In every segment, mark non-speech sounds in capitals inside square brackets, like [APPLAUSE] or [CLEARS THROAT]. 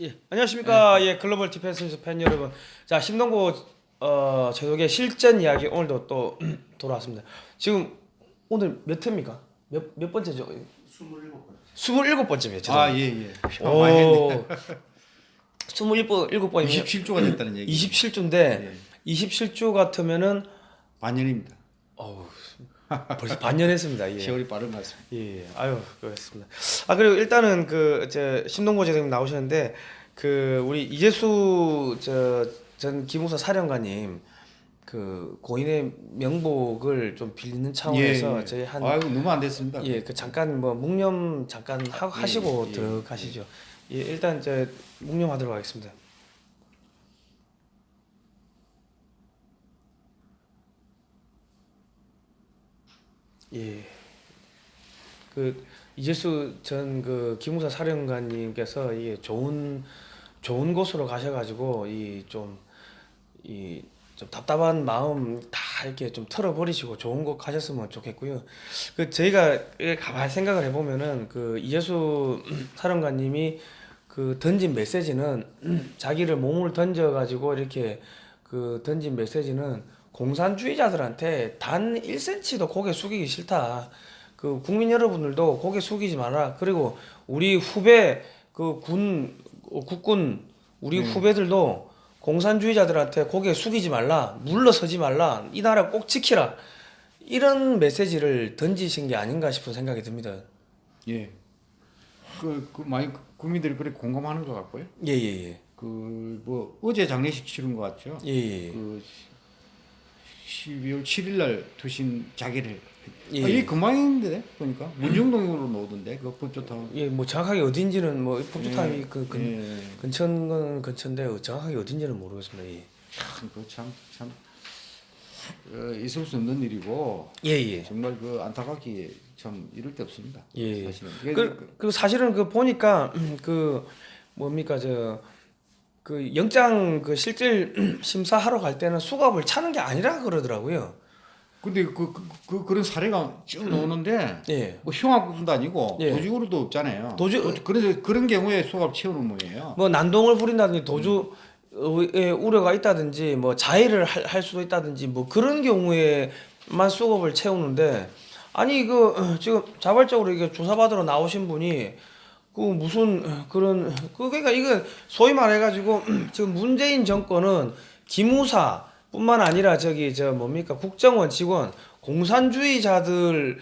예, 안녕하십니까. 예, Global Defense News 팬 여러분. 자, 심동구 어, 제독의 실전 이야기 오늘도 또 [CLEARS THROAT] 돌아왔습니다. 지금 오늘 몇 회입니까? 몇, 몇 번째죠? 27번. 27번째입니다. 아, 예, 예. 오. 많이 했네. 27번, 7번이면 27주가 됐다는 얘기. 27주인데 예. 27주 같으면은 반년입니다. 어우, 벌써 반년 했습니다. 예. 세월이 빠른 것 같습니다. 예, 예. 아유, 그렇습니다. 아 그리고 일단은 그제 신동고 제님 나오셨는데 그 우리 이재수 저전 기무사 사령관님 그 고인의 명복을 좀 빌리는 차원에서 저희 한 예, 아이고 너무 안 됐습니다. 예, 그 잠깐 뭐 묵념 잠깐 하, 하시고 예, 들어가시죠. 예, 일단 이제 묵념하도록 하겠습니다. 예. 그 이재수 전 그 기무사 사령관님께서 이게 좋은 좋은 곳으로 가셔가지고 이 좀 이 좀 답답한 마음 다 이렇게 좀 털어버리시고 좋은 곳 가셨으면 좋겠고요. 그 저희가 가만히 생각을 해보면은 그 이재수 [CLEARS THROAT] 사령관님이 그 던진 메시지는 [CLEARS THROAT] 자기를 몸을 던져가지고 이렇게 그 던진 메시지는 공산주의자들한테 단 1cm도 고개 숙이기 싫다. 그 국민 여러분들도 고개 숙이지 마라. 그리고 우리 후배 그 군 국군 우리 후배들도 공산주의자들한테 고개 숙이지 말라. 물러서지 말라. 이 나라 꼭 지키라. 이런 메시지를 던지신 게 아닌가 싶은 생각이 듭니다. 예. 그, 그 많이 국민들이 그렇게 공감하는 것 같고요. 예, 예, 예. 그 뭐 어제 장례식 치른 것 같죠. 예, 예. 그 12월 7일 날 투신 자기를 예. 아, 이게 금방인데 보니까 문정동으로 나오던데 그 법조타운. 예, 뭐 정확하게 어딘지는 뭐 법조타임이 예. 그 근, 예. 근처는 근처인데 정확하게 어딘지는 모르겠습니다. 예. 그참 참. 어, 있을 수 없는 일이고 예, 예. 정말 그 안타깝게 참 이럴 데 없습니다. 예. 사실은. 그, 그 사실은 그 보니까 그 뭡니까 저 그 영장 그 실질 [CLEARS THROAT] 심사하러 갈 때는 수갑을 차는 게 아니라 그러더라고요. 근데 그, 그, 그 그런 사례가 쭉 나오는데 예. 뭐 흉악국도 아니고 예. 도직으로도 없잖아요. 도주- 도- 그래서 그런 경우에 수갑 채우는 모예요. 뭐 난동을 부린다든지 도주에 우려가 있다든지 뭐 자해를 할, 할 수도 있다든지 뭐 그런 경우에만 수갑을 채우는데 아니 그 어, [CLEARS THROAT] 지금 자발적으로 이게 조사받으러 나오신 분이 그 무슨 그런 그 그러니까 이거 소위 말해가지고 [CLEARS THROAT] 지금 문재인 정권은 기무사 뿐만 아니라 저기 저 뭡니까 국정원 직원 공산주의자들을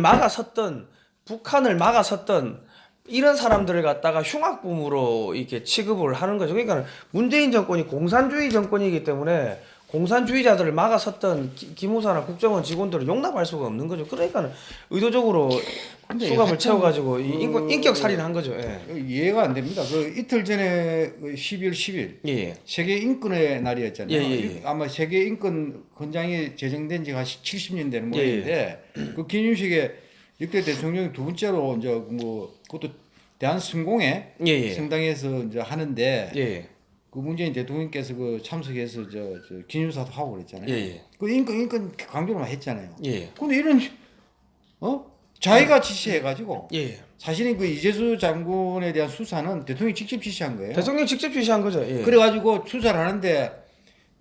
막아섰던 북한을 막아섰던 이런 사람들을 갖다가 흉악범으로 이렇게 취급을 하는 거죠. 그러니까 문재인 정권이 공산주의 정권이기 때문에 공산주의자들을 막아섰던 기- 기무사나 국정원 직원들을 용납할 수가 없는 거죠. 그러니까 의도적으로 수갑을 채워가지고 이 그- 인격 살인한 거죠. 예. 이해가 안 됩니다. 그 이틀 전에 그 12월 10일 예, 예. 세계 인권의 날이었잖아요. 예, 예, 예. 아마 세계 인권 헌장이 제정된 지가 70년 되는. 모양인데 그 기념식에 역대 대통령이 두 번째로 이제 뭐 그것도 대한 성공회 예, 예. 성당에서 이제 하는데. 그 문재인 대통령께서 그 참석해서 저, 저 기념사도 하고 그랬잖아요. 예, 예. 그 인권 인권 강조를 했잖아요. 예. 근데 이런 어 자기가 지시해가지고 예, 예. 사실은 그 이재수 장군에 대한 수사는 대통령이 직접 지시한 거예요. 대통령 직접 지시한 거죠. 예. 그래가지고 수사를 하는데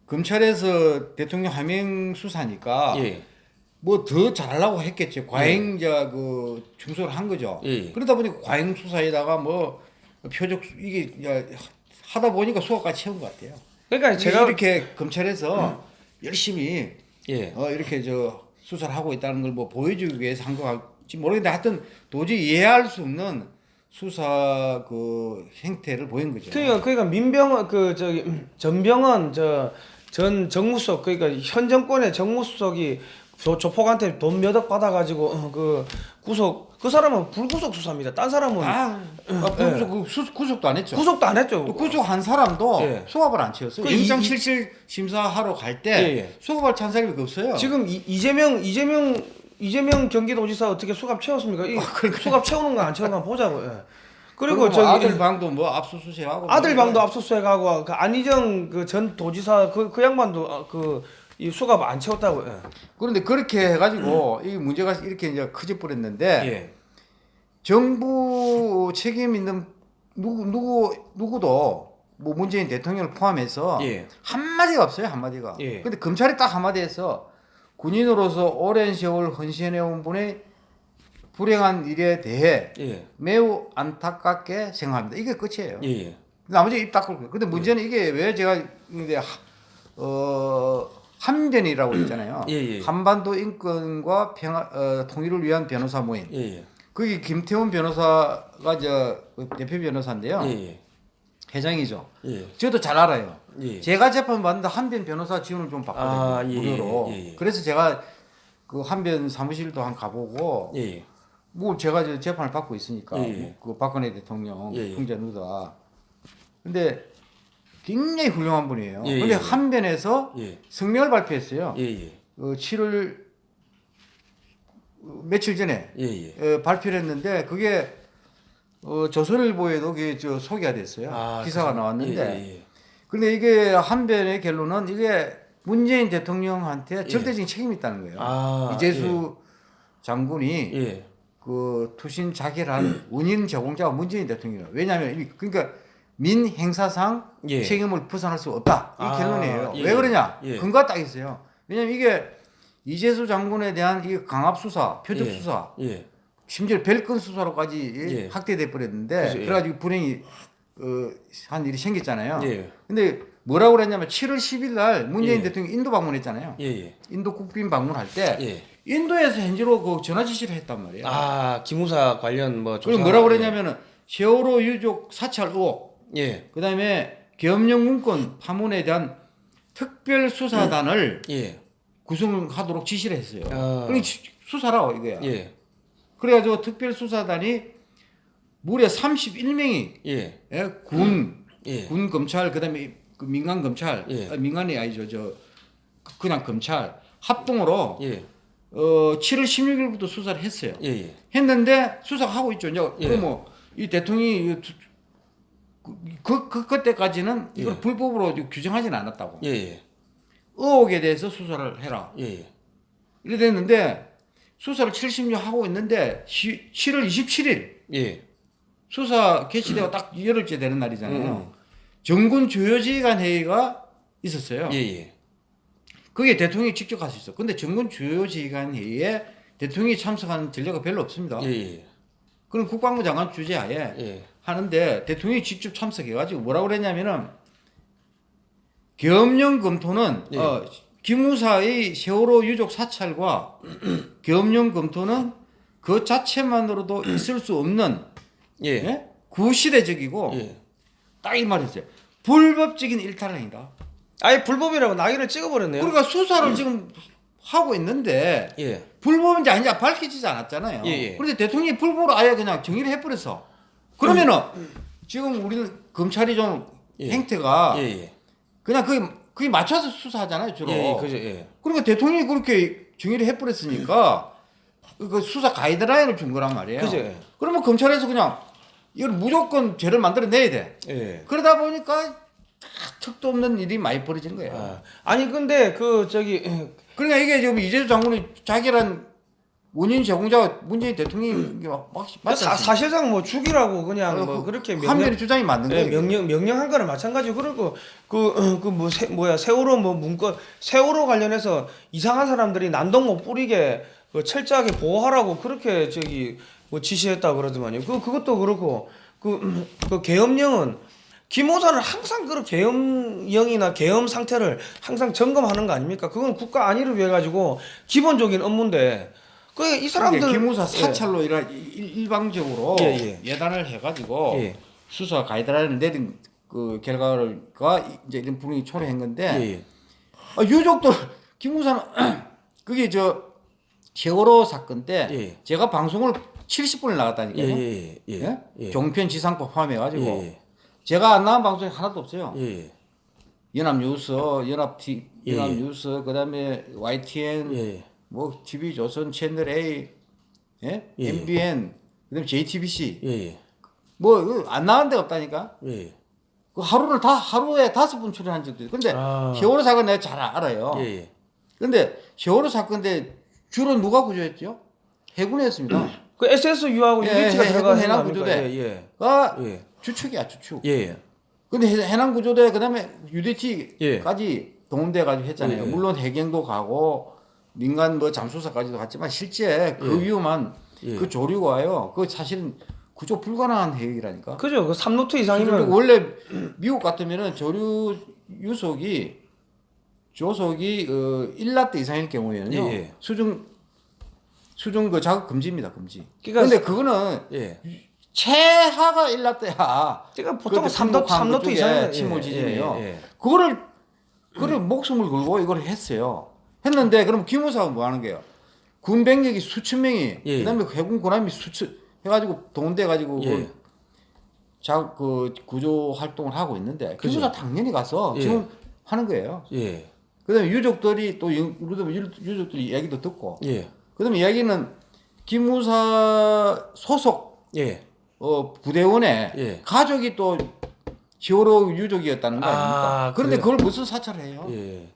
검찰에서 대통령 하명 수사니까 예. 뭐더 잘하려고 했겠죠. 과잉자 그 충소를 한 거죠. 예. 그러다 보니까 과잉 수사에다가 뭐 표적 수- 이게 야, 하다 보니까 수학까지 채운 것 같아요. 그러니까 제가 이렇게 검찰에서 열심히 예. 어, 이렇게 저 수사를 하고 있다는 걸 뭐 보여주기 위해서 한 것 같지 모르겠는데 하여튼 도저히 이해할 수 없는 수사 그 행태를 보인 거죠. 그러니까 그러니까 민병헌 그 저기 전병헌 저 전 정무수석 그러니까 현 정권의 정무수석이 조, 조폭한테 돈 몇 억 받아가지고 어, 그 구속 그 사람은 불구속 수사입니다. 딴 사람은 아, 아 구속, 그 수, 구속도 안 했죠. 구속도 안 했죠. 또 구속한 사람도 예. 수갑을 안 채웠어요. 그 영장 이- 실질 심사하러 갈때 예, 예. 수갑을 찬 사람이 없어요. 지금 이, 이재명 이재명 이재명 경기도지사 어떻게 수갑 채웠습니까? 이 수갑 채우는 거 안 채우는 거 보자고. 예. 그리고 그리고 저기 아들 방도 뭐 압수수색하고 아들 뭐 방도 압수수색하고 그 안희정 그 전 도지사 그 그 양반도 그 이 수갑 안 채웠다고. 예. 그런데 그렇게 해가지고 이 문제가 이렇게 이제 커져 버렸는데 예. 정부 책임 있는 누구 누구 누구도 뭐 문재인 대통령을 포함해서 예. 한마디가 없어요 한마디가. 예. 근데 검찰이 딱 한마디에서 군인으로서 오랜 세월 헌신해온 분의 불행한 일에 대해 예. 매우 안타깝게 생각합니다. 이게 끝이에요. 예. 예. 나머지 입 닫고 그래요. 근데 문제는 이게 왜 제가 이제 하- 어 한변이라고 있잖아요. 예, 예. 한반도 인권과 평화 어, 통일을 위한 변호사 모임. 예. 예. 거기 김태훈 변호사가 저그 대표 변호사인데요. 예. 회장이죠. 예. 저도 잘 알아요. 예. 제가 재판 받는데 한변 변호사 지원을 좀 받거든요. 아, 예, 무료로. 예, 예. 그래서 제가 그 한변 사무실도 한 가보고 예. 뭐 제가 저 재판을 받고 있으니까 예, 예. 그 박근혜 대통령 예, 예. 누다. 근데 굉장히 훌륭한 분이에요. 예, 근데 예. 한변에서 예. 성명을 발표했어요. 예. 예. 어, 7월 어, 며칠 전에 예. 예. 어, 발표를 했는데 그게 어, 조선일보에도 그게 저 소개가 됐어요. 아, 기사가 그래서- 나왔는데. 근데 이게 한변의 결론은 이게 문재인 대통령한테 예. 절대적인 책임이 있다는 거예요. 아, 이재수 장군이 예. 그 투신 자결한 [CLEARS THROAT] 운인 제공자가 문재인 대통령이에요. 왜냐하면 이- 그러니까 민 행사상 예. 책임을 벗어날 수 없다. 이 아, 결론이에요. 예. 왜 그러냐? 예. 근거가 딱 있어요. 왜냐하면 이게 이재수 장군에 대한 이 강압 수사, 표적 예. 수사, 예. 심지어 별건 수사로까지 예. 확대돼 버렸는데. 그래가지고 불행이 어, 한 일이 생겼잖아요. 예. 근데 뭐라고 그랬냐면 7월 10일 날 문재인 예. 대통령이 인도 방문했잖아요. 인도 국빈 방문할 때 예. 인도에서 현지로 그 전화 지시를 했단 말이에요. 아, 기무사 관련 뭐 조사- 뭐라고 그랬냐면은 세월호 유족 사찰 의혹, 예. 그 다음에 계엄령 문건 파문에 대한 특별 수사단을 예. 구성하도록 지시를 했어요. 아. 그러니 지- 수사라고 이거야. 예. 그래가지고 특별 수사단이 무려 31명이 예. 군, 예. 군 검찰 그다음에 그 민간 검찰, 예. 아, 민간이 아니죠, 저 그냥 검찰 합동으로 예. 어 7월 16일부터 수사를 했어요. 예. 예. 했는데 수사하고 있죠. 이제 예. 그뭐 이 대통령이 이 두- 그, 그 그때까지는 이걸 예. 불법으로 규정하지는 않았다고. 예. 예. 의혹에 대해서 수사를 해라. 예. 예. 이래 됐는데 수사를 70년 하고 있는데 시, 7월 27일 예. 수사 개시되고 딱 열흘째 되는 날이잖아요. 음. 정군 주요지휘관 회의가 있었어요. 예. 예. 그게 대통령이 직접 갈 수 있어. 근데 정군 주요지휘관 회의에 대통령이 참석하는 전례가 별로 없습니다. 예. 예. 그럼 국방부 장관 주재하에 예. 하는데 대통령이 직접 참석해가지고 뭐라고 그랬냐면은 계엄령 검토는 예. 어, 기무사의 세월호 유족 사찰과 [CLEARS THROAT] 계엄령 검토는 그 자체만으로도 있을 수 없는 예. 예? 구시대적이고 예. 딱이 말했어요. 불법적인 일탈 행위다. 아예 불법이라고 낙인을 찍어버렸네요. 우리가 수사를 지금 하고 있는데 예. 불법인지 아닌지 밝혀지지 않았잖아요. 예, 예. 그런데 대통령이 불법으로 아예 그냥 정의를 해버렸어. 그러면은 지금 우리는 검찰이 좀 예. 행태가 예. 예. 그냥 그게 그게 맞춰서 수사하잖아요 주로. 예. 예. 그죠. 예. 그러니까 대통령이 그렇게 정의를 해버렸으니까 그 수사 가이드라인을 준 거란 말이에요. 그죠. 예. 그러면 검찰에서 그냥 이걸 무조건 죄를 만들어내야 돼. 예. 그러다 보니까 턱도 없는 일이 많이 벌어진 거예요. 아, 아니 근데 그 저기 그러니까 이게 지금 이재수 장군이 자기란 원인 제공자가 문재인 대통령이 막그 사실상 뭐 죽이라고 그냥 어, 뭐 그- 한면의 명령 주장이 맞는 예, 거예요. 명령 명령한 거는 마찬가지고 그리고 그그뭐 뭐야 세월호 뭐 문건 세월호 관련해서 이상한 사람들이 난동 못 뿌리게 그 철저하게 보호하라고 그렇게 저기 뭐 지시했다 그러더만요. 그 그것도 그렇고 그, 그 계엄령은 기모사는 항상 그 계엄령이나 계엄 상태를 항상 점검하는 거 아닙니까? 그건 국가 안위를 위해 가지고 기본적인 업무인데 그 이 사람들 기무사 사찰로 이라 일- 일방적으로 예, 예. 예 단을 해가지고 예. 수사 가이드라인을 내린 그 결과가 이제 이런 분위기 초래한 건데 예, 예. 아, 유족들 기무사는 [CLEARS THROAT] 그게 저 세월호 사건 때 예. 제가 방송을 70분을 예, 나갔다니까요. 예, 예, 예. 예. 종편 지상법 포함해가지고 예, 예. 제가 안 나간 방송이 하나도 없어요. 예, 예. 연합뉴스, 연합티, 예, 예. 연합뉴스, 그다음에 YTN, 예. 뭐 TV 조선 채널 A, 예? 예. MBN, 그다음에 JTBC, 예, 예. 뭐안 나간 데가 없다니까. 예. 그 하루를 다 하루에 다섯 분 출연한 적도 있고. 근데 아. 세월호 사건 내가 잘 알아요. 예, 예. 근데 세월호 사건 때 주로 누가 구조했죠? 해군이었습니다. [CLEARS THROAT] 그 SS 유하고 예, UH가 해- 들어가 해남 해납니까? 구조대. 예, 가 예. 예. 주축이야 주축. 예. 근데 해- 해남 구조대 그다음에 UDT까지 예. 동원돼 가지고 했잖아요. 예, 예. 물론 해경도 가고 민간 뭐 잠수사까지도 갔지만 실제 그 예. 위험한 예. 그 조류가요. 그 사실은 구조 불가능한 해역이라니까. 그죠. 그 3노트 그리고 이상이면 원래 미국 같으면은 조류 유속이 조속이 어 1라트 이상일 경우에는요. 예, 예. 수중 수중 그 작업 금지입니다. 금지. 그러니까 근데 그거는 예. 최하가 1라트야. 그러니까 보통 그 3노트 침묵한 3노트 그쪽에 이상이면 침몰 지진이요. 예, 예, 예. 그거를 그래 목숨을 걸고 이걸 했어요. 했는데 그럼 기무사가 뭐 하는 거예요? 군 병력이 수천 명이 예. 그다음에 해군 군함이 수천 해가지고 동원돼 가지고 예. 자, 그 구조 활동을 하고 있는데 그죠. 기무사 당연히 가서 예. 지금 하는 거예요. 예. 그다음에 유족들이 또 유- 그다음에 유- 유족들이 얘기도 듣고 예. 그다음에 이야기는 기무사 소속 예. 어, 부대원의 예. 가족이 또 히어로 유족이었다는 거 아닙니까? 아, 그런데 그래요? 그걸 무슨 사찰을 해요? 예.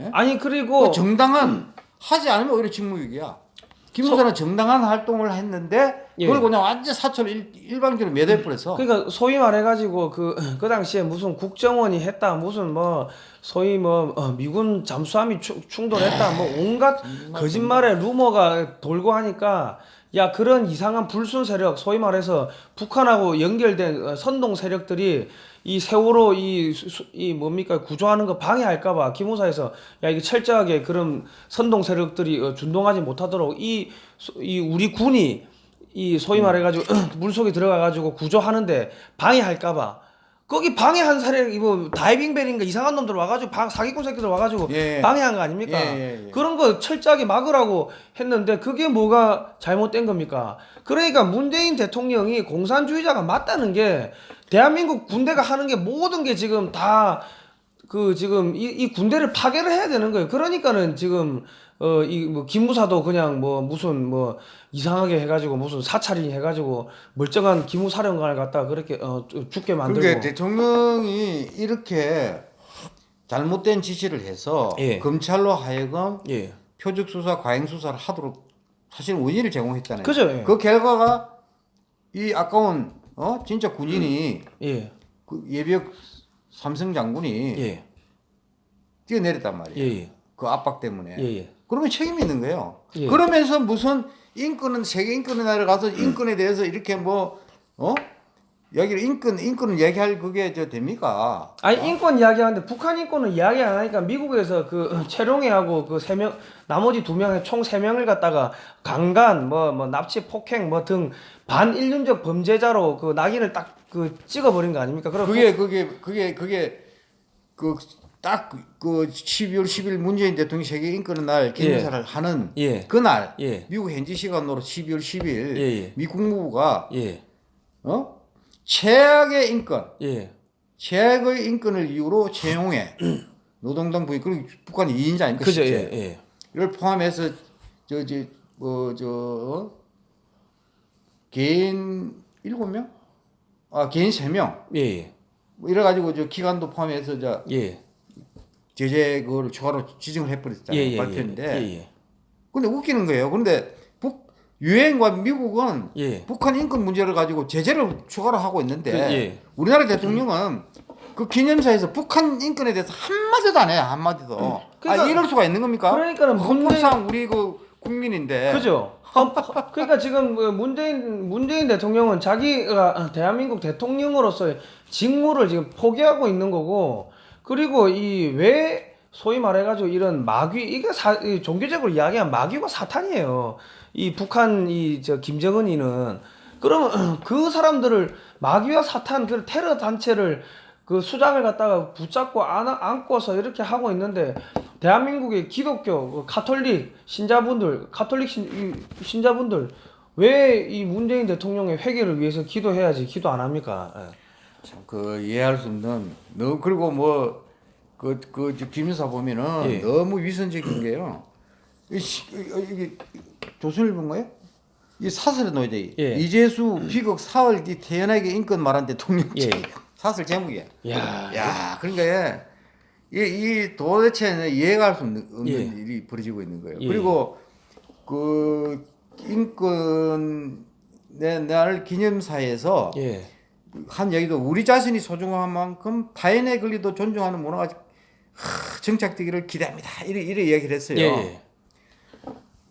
예? 아니 그리고 그 정당한 하지 않으면 오히려 직무유기야. 김무사는 정당한 활동을 했는데 예. 그걸 그냥 완전 일, 일방적으로 매도해버렸어. 그러니까 소위 말해가지고 그 [CLEARS THROAT] 그 당시에 무슨 국정원이 했다 무슨 뭐 소위 뭐 어, 미군 잠수함이 추- 충돌했다 뭐 온갖 거짓말의 루머가 돌고 하니까 야 그런 이상한 불순 세력 소위 말해서 북한하고 연결된 어, 선동 세력들이 이 세월호 이, 수- 수- 이 뭡니까 구조하는 거 방해할까봐 기무사에서 야 이게 철저하게 그런 선동 세력들이 어, 준동하지 못하도록 이, 수- 이 우리 군이 이 소위 말해가지고 [CLEARS THROAT] 물 속에 들어가가지고 구조하는데 방해할까봐 거기 방해한 사례 이거 다이빙벨인가 이상한 놈들 와가지고 방, 사기꾼 새끼들 와가지고 예. 방해한 거 아닙니까? 예, 예, 예. 그런 거 철저하게 막으라고 했는데 그게 뭐가 잘못된 겁니까? 그러니까 문재인 대통령이 공산주의자가 맞다는 게 대한민국 군대가 하는 게 모든 게 지금 다 그 지금 이, 이 군대를 파괴를 해야 되는 거예요. 그러니까는 지금 어 이 뭐 기무사도 그냥 뭐 무슨 뭐 이상하게 해가지고 무슨 사찰이 해가지고 멀쩡한 기무사령관을 갖다 가 그렇게 어 죽게 만들고 그러니까 대통령이 이렇게 잘못된 지시를 해서 예. 검찰로 하여금 예 표적 수사, 과잉 수사를 하도록 사실 원인을 제공했다는 그죠. 예. 그 결과가 이 아까운 어 진짜 군인이 예그 예비역 삼성 장군이 예 뛰어내렸단 말이에요. 예예 그 압박 때문에. 예, 예. 그러면 책임이 있는 거예요. 예. 그러면서 무슨 인권은 세계 인권의 날에 가서 인권에 대해서 이렇게 뭐 어? 여기를 인권 인권을 얘기할 그게 저 됩니까? 아니 인권 이야기하는데 북한 인권은 이야기 안 하니까 미국에서 그 최룡해하고 그 세 명 나머지 두 명의 총 세 명을 갖다가 강간 뭐 뭐 납치 폭행 뭐 등 반인륜적 범죄자로 그 낙인을 딱 그 찍어버린 거 아닙니까? 그럼 그게 그게 그게 그게 그 딱그 12월 10일 문재인 대통령 세계 인권의 날 기념사를 하는 예. 그날 예. 미국 현지 시간으로 12월 10일 예, 예. 미 국무부가 예. 어? 최악의 인권 예. 최악의 인권을 이유로 채용해 [CLEARS THROAT] 노동당 부인 그리고 북한이 2인자 아닙니까? 그죠. 예. 예. 이를 포함해서 저저 뭐저 어? 개인 일곱 명? 아 개인 세 명. 예. 예. 뭐 이래 가지고 저 기간도 포함해서 저 예. 제재 그걸 추가로 지정을 해버렸잖아요 예. 예. 발표인데. 예. 예. 근데 웃기는 거예요. 근데 북 유엔과 미국은 예. 북한 인권 문제를 가지고 제재를 추가로 하고 있는데 그, 예. 우리나라 대통령은 그 기념사에서 북한 인권에 대해서 한마디도 안 해요 한마디도 그러니까- 아 이럴 수가 있는 겁니까? 그러니까는 헌법상 우리 그 국민인데 그죠. 헌- 그러니까 지금 그 문재인 문재인 대통령은 자기가 대한민국 대통령으로서의 직무를 지금 포기하고 있는 거고 그리고 이 왜 소위 말해가지고 이런 마귀 이게 사, 이 종교적으로 이야기하면 마귀가 사탄이에요. 이 북한 이 저 김정은이는 그러면 그 사람들을 마귀와 사탄 그 테러 단체를 그 수장을 갖다가 붙잡고 안, 안고서 이렇게 하고 있는데 대한민국의 기독교 그 가톨릭 신자분들 가톨릭 신, 이 신자분들 왜 이 문재인 대통령의 회개를 위해서 기도해야지 기도 안 합니까? 예. 참그 이해할 수 없는 너무 그리고 뭐 그 그 김인사 보면은 예. 너무 위선적인 게요. 이 이게 조선일보 뭐예요? 이 사설에 놓여져 예. 이재수 비극 사흘 뒤 태연하게 인권 말한 대통령 예. 사설 제목이야. 야, 야, 그러니까 얘, 이, 이 도대체 이해가 할 수 없는, 예. 일이 벌어지고 있는 거예요. 예. 그리고 그 인권 내날 기념사에서 예, 한 얘기도 우리 자신이 소중한 만큼 타인의 권리도 존중하는 문화가 하, 정착되기를 기대합니다. 이래 이래 얘기를 했어요. 예, 예.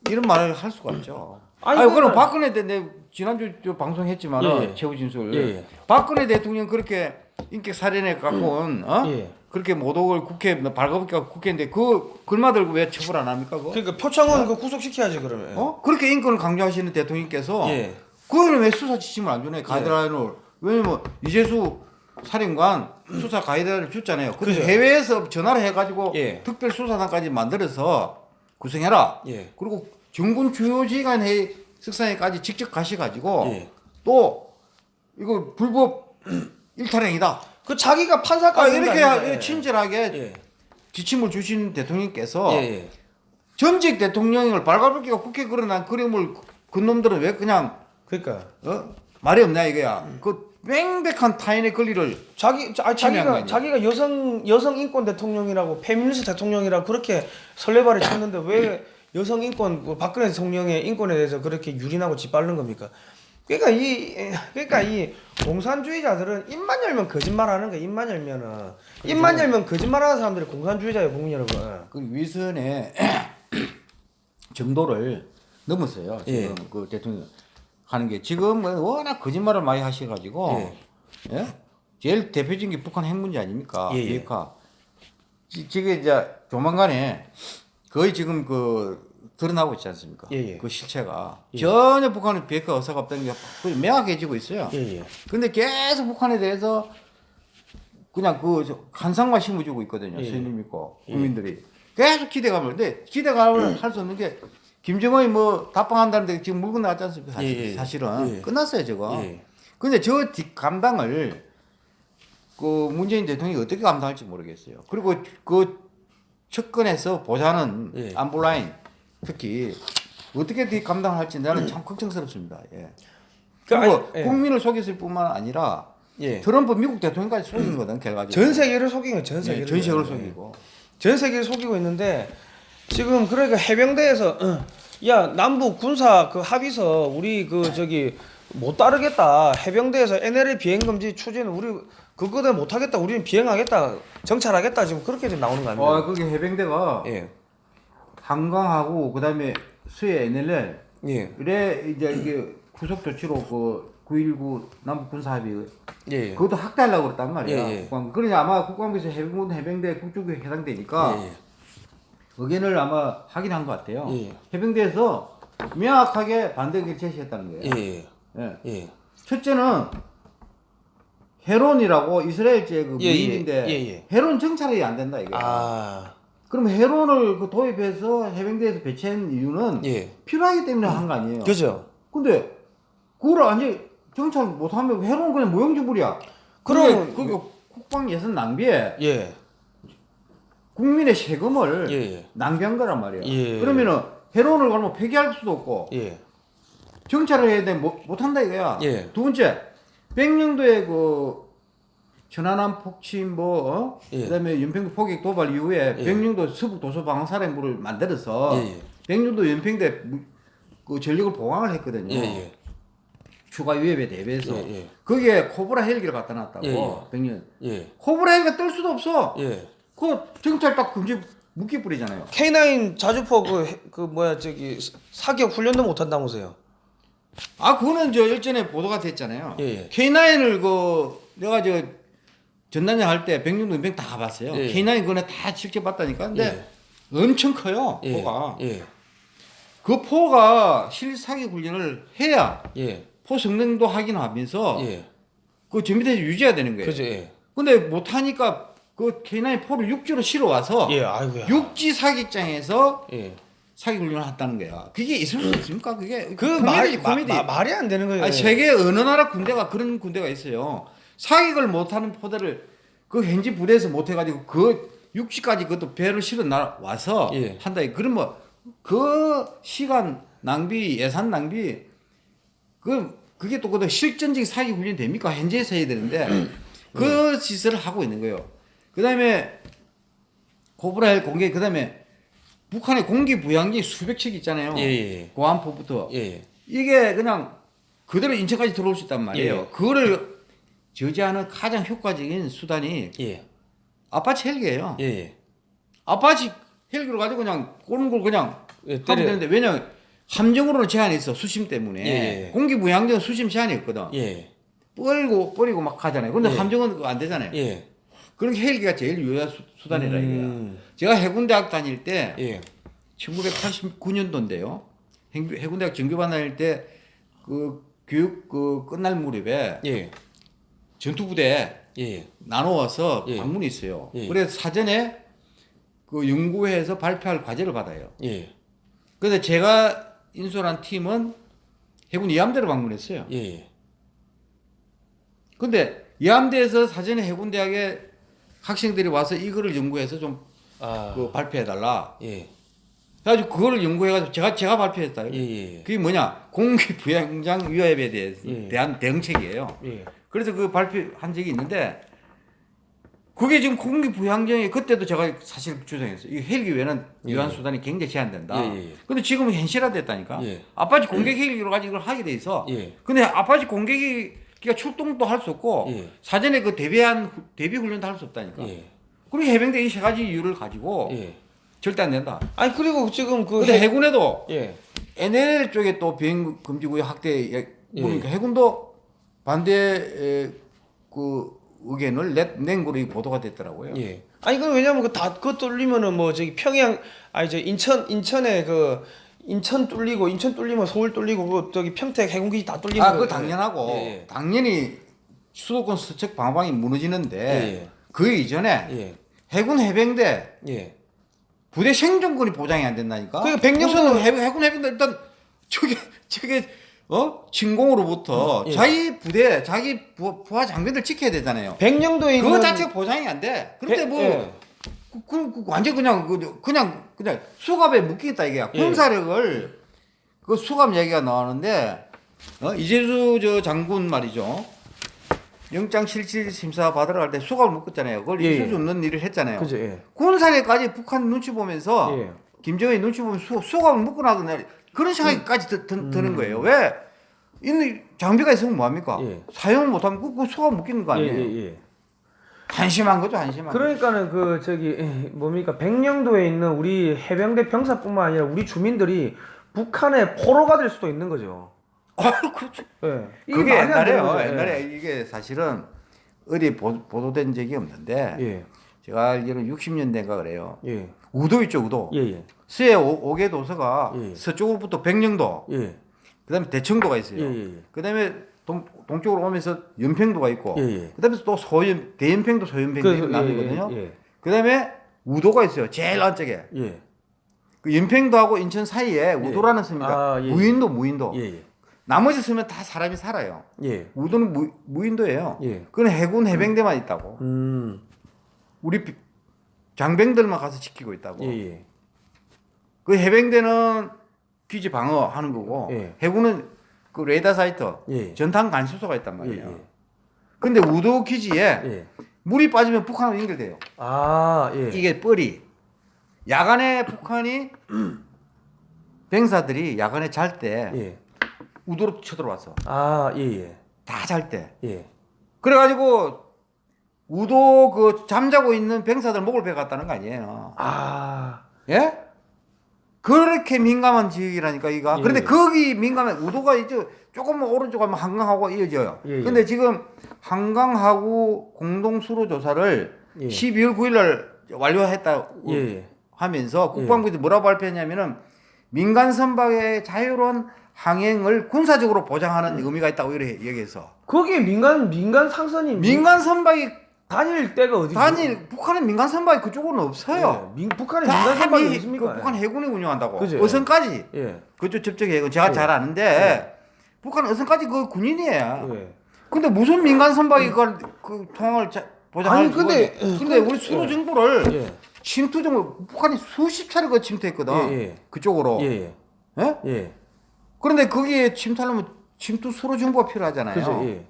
이런 말을 할 수가 없죠. 아니, 아니, 그럼 박근혜 대내 지난주 저 방송했지만 예, 은 예. 최후 진술 예, 예. 박근혜 대통령 그렇게 인격 살인에 갖고 온 어? 예. 그렇게 모독을 국회 발가벗기가 국회인데 그 글마 들고 왜 처벌 안 합니까? 그거? 그러니까 표창원 그 구속시켜야지 그러면. 어? 그렇게 인권을 강조하시는 대통령께서 예. 그거는 왜 수사 지침을 안 주네 가이드라인을 왜냐면 이재수 살인관 수사 가이드라인을 줬잖아요. 그죠. 해외에서 전화를 해가지고 예. 특별 수사단까지 만들어서 구성해라. 예. 그리고 정군 주요 지휘관 회의 석상에까지 직접 가셔가지고 예. 또 이거 불법 [CLEARS THROAT] 일탈행위다. 그 자기가 아, 판사까지 이렇게 한다, 아닙니까? 친절하게 예. 지침을 주신 대통령께서 예. 예. 전직 대통령을 발가벗기가 국회 그려난 그림을 그 놈들은 왜 그냥 그러니까 어? 말이 없냐 이거야. 그 맹백한 타인의 권리를 자기 자, 거 자기가? 자기가 여성 여성 인권 대통령이라고 페미니스트 대통령이라고 그렇게 설레발을 쳤는데 왜 [CLEARS THROAT] 여성 인권 뭐 박근혜 대통령의 인권에 대해서 그렇게 유린하고 짓밟는 겁니까? 그러니까 이 그러니까 이 공산주의자들은 입만 열면 거짓말하는 거야. 입만 열면은 입만 열면 거짓말하는 사람들이 공산주의자예요, 국민 여러분. 그 위선의 [CLEARS THROAT] 정도를 넘었어요. 지금 예. 그 대통령 하는 게 지금 뭐 워낙 거짓말을 많이 하셔가지고 예? 제일 대표적인 게 북한 핵 문제 아닙니까? 예, 예. 지- 지금 이제 조만간에 거의 지금 그 드러나고 있지 않습니까? 예, 예. 그 실체가 전혀 북한은 비핵화 의사가 없다는 게 거의 명확해지고 있어요. 예, 예. 근데 계속 북한에 대해서 그냥 그 저- 환상만 심어주고 있거든요. 예. 스님 믿고 국민들이 계속 기대감을. 근데 기대감을 할 수 없는 게 김정은이 뭐 답방한다는데 지금 물건 나왔지 않습니까? 사실, 예, 예. 예. 끝났어요 저거. 예. 근데 저 뒷감당을 그 문재인 대통령이 어떻게 감당할지 모르겠어요. 그리고 그 측근에서 보자는 예. 안보라인 특히 어떻게 뒷감당할지 나는 참 걱정스럽습니다. 예. 그 그리고 아니, 예. 국민을 속였을 뿐만 아니라 예. 트럼프 미국 대통령까지 속인 거든 결과적으로. 전 세계를 속인 거예요, 전 네, 세계를. 전 세계를 예. 속이고. 전 세계를 속이고 있는데 지금 그러니까 해병대에서 어, 야 남북 군사 그 합의서 우리 그 저기 못 따르겠다 해병대에서 NLL 비행 금지 추진 우리 그거는 못 하겠다 우리는 비행하겠다 정찰하겠다 지금 그렇게 지금 나오는 거 아닙니까? 어, 그게 해병대가 예, 한강하고 그 다음에 수해 NLL 예, 이래 이제 이게 구속 조치로 그 9.19 남북 군사 합의 예, 예. 그것도 확대하려고 그랬단 말이야. 예, 예. 국방부. 그러니 아마 국방부에서 해병군 해병대 국조국에 해당되니까 예, 예. 의견을 아마 확인한 것 같아요. 예. 해병대에서 명확하게 반대 의견을 제시했다는 거예요. 예, 예, 예. 예. 첫째는 헤론이라고 이스라엘제 그 예, 예. 무인인데 예, 예. 헤론 정찰이 안 된다 이거. 아, 그럼 헤론을 그 도입해서 해병대에서 배치한 이유는 예, 필요하기 때문에 한 거 아니에요. 그죠. 근데 그걸 아니 정찰 못하면 헤론 그냥 무용지물이야. 그럼- 그게, 그게 국방 예산 낭비에 예, 국민의 세금을 예, 예. 낭비한 거란 말이에요. 예. 그러면은 헤론을 그러면 폐기할 수도 없고 예, 정찰을 해야 돼 못, 못한다 이거야. 예. 두 번째 백령도의 그 천안함 폭침 뭐 어? 예. 그다음에 연평도 포격 도발 이후에 예. 백령도 서북 도서 방어 사령부를 만들어서 예, 예. 백령도 연평대 무- 그 전력을 보강을 했거든요. 예, 예. 추가 위협에 대비해서 예, 예. 거기에 코브라 헬기를 갖다 놨다고 예, 예. 백령 예, 코브라 헬기가 뜰 수도 없어. 예. 그 정찰 딱 금지 묶기 뿌리잖아요. K9 자주포 그, 해- 그 뭐야 저기 사격 훈련도 못 한다면서요? 아 그거는 저 일전에 보도가 됐잖아요. 예, 예. K9을 그 내가 저 전단장 할때 백령도 연평 다 가봤어요. 예. K9 그거는 다 직접 봤다니까. 근데 엄청 커요 예, 포가. 예, 그 포가 실사격 훈련을 해야 예, 포 성능도 확인하면서 예. 그 전비대에서 유지해야 되는 거예요. 그죠, 예. 근데 못하니까 그 K9 포를 육지로 실어 와서 예, 아이고야. 육지 사격장에서 예. 사격 훈련을 했다는 거야. 그게 있을 수 있습니까? 그게 그 코미디지, 말, 마, 코미디. 마, 말이 안 되는 거예요. 아니, 세계 어느 나라 군대가 그런 군대가 있어요. 사격을 못하는 포대를 그 현지 부대에서 못해가지고 그 육지까지 그것도 배를 실어 나 와서 예. 한다. 그러면 그 시간 낭비, 예산 낭비, 그 그게 또 그것도 실전적인 사격 훈련 됩니까? 현지에서 해야 되는데 그 짓을 하고 있는 거예요. 그 다음에 코브라헬 공개, 그 다음에 북한의 공기 부양기 수백 척 있잖아요. 예, 예. 고안포부터 예, 예. 이게 그냥 그대로 인천까지 들어올 수 있단 말이에요. 예. 그거를 저지하는 가장 효과적인 수단이 예. 아파치 헬기예요. 예. 예. 아파치 헬기를 가지고 그냥 오는 걸 그냥 예, 하면 때려. 되는데 왜냐 함정으로는 제한이 있어 수심 때문에 예. 공기 부양정은 수심 제한이 있거든. 예. 뻘도 버리고 막 하잖아요. 근데 예. 함정은 안 되잖아요. 예. 그러니까 헬기가 제일 유효한 수, 수단이라 이거야. 음. 제가 해군대학 다닐 때 예. 1989년도인데요. 해군대학 정규반 다닐 때 그 교육 그 끝날 무렵에 예. 전투부대 예. 나누어서 예. 방문이 있어요. 예. 그래서 사전에 그 연구회에서 발표할 과제를 받아요. 예. 그런데 제가 인솔한 팀은 해군 이함대를 방문했어요. 예. 근데 이함대에서 사전에 해군대학에 학생들이 와서 이거를 연구해서 좀 아. 그 발표해달라. 예. 그래가지고 그거를 연구해가지고 제가 제가 발표했다. 예. 예. 그게 뭐냐 공기 부양정 위협에 대해서 예. 대한 대응책이에요. 예. 그래서 그 발표한 적이 있는데 그게 지금 공기 부양정에 그때도 제가 사실 주장했어요. 이 헬기 외에는 예. 유효한 수단이 굉장히 제한된다. 예. 근데 지금은 현실화됐다니까. 예. 아파치 공격 헬기로 가지고 이걸 하게 돼 있어. 예. 근데 아파치 공격 헬기가 출동도 할 수 없고 예. 사전에 그 대비한 후- 대비 훈련도 할 수 없다니까. 예. 그리고 해병대 이 세 가지 이유를 가지고 예. 절대 안 된다. 아니 그리고 지금 그 근데 해- 해군에도 예. NL 쪽에 또 비행 금지 구역 확대 예, 예. 보니까 해군도 반대 에, 그 의견을 낸, 낸 거로 이 보도가 됐더라고요. 예. 아니 그 왜냐면 그다 그거 뚫리면은 뭐 저기 평양 아니 저 인천 인천에 그 인천 뚫리고 인천 뚫리면 서울 뚫리고 그 저기 평택 해군기지 다 뚫리는 아, 거- 그거 당연하고 예, 예. 당연히 수도권 서측 방방이 무너지는데 예, 그 이전에 예. 해군 해병대 예. 부대 생존권이 보장이 안 된다니까. 그러니까 백령도- 우선 해, 해군 해병대 일단 저게 저게 어 진공으로부터 예. 자기 부대 자기 부, 부하 장병들 지켜야 되잖아요. 백령도에 있는 그거 자체가 보장이 안 돼. 그런데 백- 뭐 예. 그, 그, 그 완전 그냥 그 그냥 그냥 수갑에 묶이겠다 이게 예. 군사력을 그 수갑 얘기가 나오는데 어? 이재수 저 장군 말이죠. 영장 실질 심사 받으러 갈 때 수갑을 묶었잖아요. 그걸 예, 있을 예. 수 없는 일을 했잖아요. 그죠. 예. 군사력까지 북한 눈치 보면서 예. 김정일 눈치 보면 수, 수갑을 묶어놔도 그런 생각까지 드, 드, 드는 거예요. 왜? 있는 장비가 있으면 뭐합니까? 예. 사용을 못하면 그, 그 수갑 묶이는 거 예, 아니에요? 예, 예. 한심한 거죠, 한심한 거. 그러니까는 그 저기 에, 뭡니까 백령도에 있는 우리 해병대 병사뿐만 아니라 우리 주민들이 북한의 포로가 될 수도 있는 거죠. [LAUGHS] 아, 그렇죠. 예. 이게 그게 옛날에요. 예. 옛날에 이게 사실은 어디 보, 보도된 적이 없는데 예. 제가 알기로는 60년대인가 그래요. 예. 우도 있죠, 우도. 예. 예. 서해 오, 개 도서가 예. 서쪽으로부터 백령도, 예. 그다음에 대청도가 있어요. 예. 예. 그다음에 동, 동쪽으로 오면서 연평도가 있고, 예, 예. 그다음에 또 소연 대연평도 소연평도 나누거든요. 예. 예. 그다음에 우도가 있어요. 제일 안쪽에. 예. 그 연평도하고 인천 사이에 우도라는 섬입니다. 아, 예, 무인도, 무인도. 나머지 섬은 다 사람이 살아요. 예. 우도는 무, 무인도예요. 예. 그건 해군 해병대만 있다고. 음. 우리 비- 장병들만 가서 지키고 있다고. 그 해병대는 기지 방어하는 거고 예. 해군은 그 레이더 사이트, 예. 전탄 간수소가 있단 예. 말이에요. 예. 근데 우도 기지에 예. 물이 빠지면 북한으로 연결돼요. 아, 예. 이게 뻘이 야간에 북한이 [CLEARS THROAT] 병사들이 야간에 잘때 예. 우도로 쳐들어왔어. 아, 예, 예. 다 잘 때. 예. 그래가지고 우도 그 잠자고 있는 병사들 목을 베갔다는 거 아니에요. 아. 예? 그렇게 민감한 지역이라니까 이가. 예. 그런데 거기 민감한 우도가 이제 조금 오른쪽 가면 한강하고 이어져요. 예, 예. 근데 지금 한강하고 공동 수로 조사를 예. 12월 9일 날 완료했다 예. 예. 하면서 국방부에서 뭐라고 발표했냐면은 민간 선박의 자유로운 항행을 군사적으로 보장하는 의미가 있다고 이렇게 얘기해서 거기 민간 민간 상선이 민간 선박이 다닐 때가 어디 단일 북한은 민간 선박이 그쪽으로는 없어요. 예. 민, 북한에 다 민간 선박이 미- 있습니까? 그 북한 해군이 운영한다고. 그죠. 어선까지 예. 그쪽 접촉 해군 제가 예. 잘 아는데 북한 어선까지 그 군인이에요. 예. 근데 무슨 민간 선박이 그걸 그 통항을 자- 보장할 아니, 근데- 근데 그- 우리 수로 예. 예. 침투 정보 북한이 수십 차례 그 침투했거든. 예, 예. 그쪽으로. 예. 예? 예. 예. 그런데 거기에 침투하려면 침투 수로 정보가 필요하잖아요. 그죠. 예.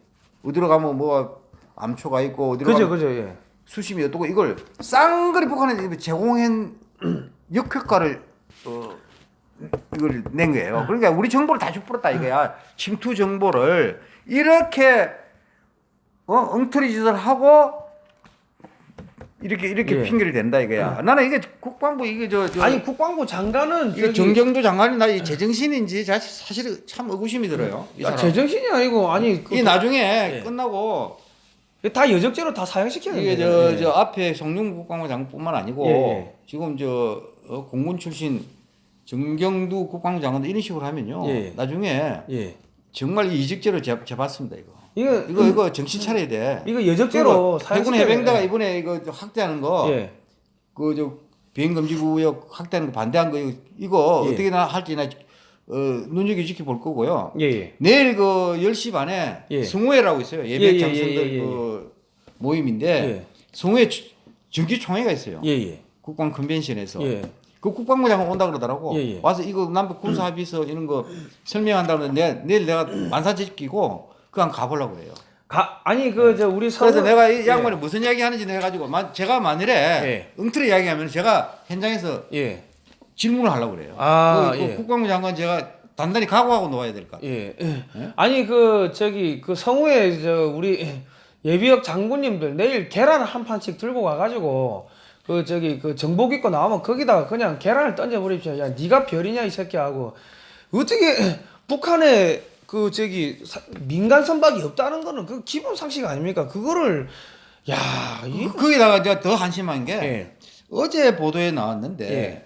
어디로 가면 뭐 암초가 있고 어디로 그죠. 그죠. 예. 수심이 어떻고 이걸 쌍거리 북한에 제공한 [CLEARS THROAT] 역효과를 어, 이걸 낸 거예요. 그러니까 우리 정보를 다 줍버렸다 이거야. 침투 정보를 이렇게 어 엉터리 짓을 하고 이렇게 이렇게 예. 핑계를 댄다 이거야. 나는 이게 국방부 이게 저, 저 아니 국방부 장관은 이게 정경도 장관이 나 이 제정신인지 자- 사실 참 의구심이 들어요. 이 아, 사람. 제정신이 아니고 아니 그, 이 나중에 예. 끝나고 다 여적죄로 다 사형시키는 이게 거예요. 저, 저 앞에 송영 국방부 장관뿐만 아니고 예, 예. 지금 저 어, 공군 출신 정경두 국방부 장관도 이런 식으로 하면요. 예. 나중에 예. 정말 재, 재봤습니다 이거. 이거 이거 이거 정신 차려야 돼. 이거 그리고 해군 해병대가 돼. 이번에 이거 저 확대하는 거, 예. 그저 비행 금지 구역 확대하는 거 반대한 거 이거, 이거 예. 어떻게 나 할지 나 어, 눈여겨 지켜볼 거고요. 예. 예. 내일 그 10시 반에 예. 승호회라고 있어요. 예, 예배 예, 장성들 예, 예, 예. 그 모임인데 예. 승호회 주- 정기 총회가 있어요. 예. 예. 국방 컨벤션에서. 예. 그 국방부 장관 온다 그러더라고. 예, 예. 와서 이거 남북 군사 합의서 이런 거 설명한다고 내 내일 내가 만사짓기고 그냥 가보려고 그래요. 가 아니 그 저 우리 서울 그래서 내가 이 예. 양반이 무슨 이야기 하는지 내가 가지고 만- 제가 만일에 예. 엉터리 이야기하면 제가 현장에서 예. 질문을 하려고 그래요. 아, 그, 그 예. 국방부 장관 제가 단단히 각오하고 놓아야 될 것 같아요. 예. 아니 그 저기 그 성우에 저 우리 예비역 장군님들 내일 계란 한 판씩 들고 가가지고 그 저기 그 정복 입고 나오면 거기다가 그냥 계란을 던져버립시오. 야 네가 별이냐 이 새끼 하고 어떻게 북한에 그 저기 사- 민간 선박이 없다는 거는 그 기본 상식 아닙니까? 그거를 야 이. 그- 거기다가 제가 더 한심한 게 예. 어제 보도에 나왔는데 예.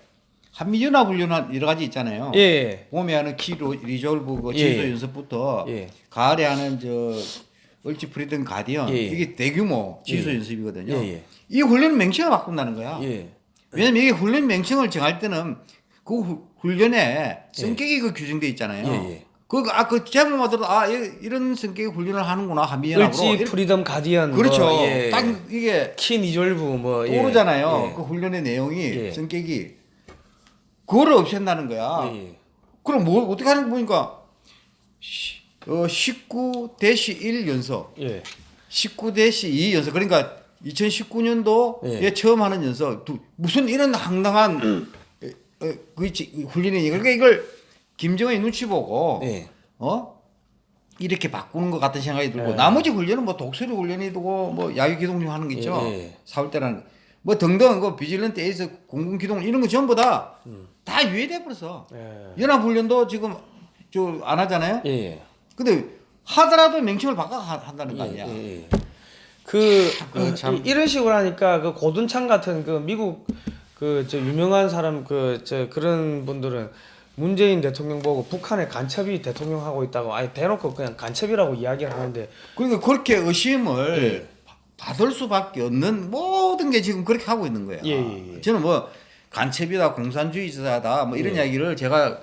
한미연합훈련 여러 가지 있잖아요. 예. 봄에 하는 키 로- Resolve 그 예. 지도 연습부터 예. 가을에 하는 저 을지 Freedom Guardian 예. 이게 대규모 예. 연습이거든요. 예, 예. 이 훈련 명칭을 바꾼다는 거야. 예. 왜냐면 이게 훈련 명칭을 정할 때는 그 후- 훈련에 성격이 그 규정돼 있잖아요. 예, 예. 그, 아, 그 제목만 들어도 아, 이- 이런 성격의 훈련을 하는구나, 한미연합으로. 을지 Freedom Guardian 그렇죠. 뭐, 예. 딱 이게 Key Resolve 뭐 예. 떠오르잖아요. 예. 그 훈련의 내용이, 예. 성격이. 그거를 없앤다는 거야. 예, 예. 그럼 뭐, 어떻게 하는 거 보니까, 시- 어, 19-1 연석, 예. 19-2 연석. 그러니까 2019년도에 예. 처음 하는 연석. 두- 무슨 이런 황당한 어, 어, 그 지- 훈련이 그러니까 이걸 김정은이 눈치 보고 예. 어 이렇게 바꾸는 것 같은 생각이 들고 예. 나머지 훈련은 뭐 독수리 훈련이고 뭐 야유 기동용 하는 게 있죠. 예, 예. 사월 때라는 뭐 등등 그 비질런트 에이스 공군 기동 이런 거 전부 다다 음. 유예돼 버렸어. 예. 연합 훈련도 지금 저 안 하잖아요. 예. 예. 근데 하더라도 명칭을 바꿔 하- 한다는 거 아니야. 예, 예. 그, 그 참. 이- 이런 식으로 하니까 그 고둔창 같은 그 미국 그 저 유명한 사람 그 저 그런 분들은 문재인 대통령 보고 북한에 간첩이 대통령 하고 있다고 아예 대놓고 그냥 간첩이라고 이야기를 하는데 그러니까 그렇게 의심을 예. 바- 받을 수밖에 없는 모든 게 지금 그렇게 하고 있는 거야. 예, 예, 예. 저는 뭐 간첩이다, 공산주의자다, 뭐 이런 예. 이야기를 제가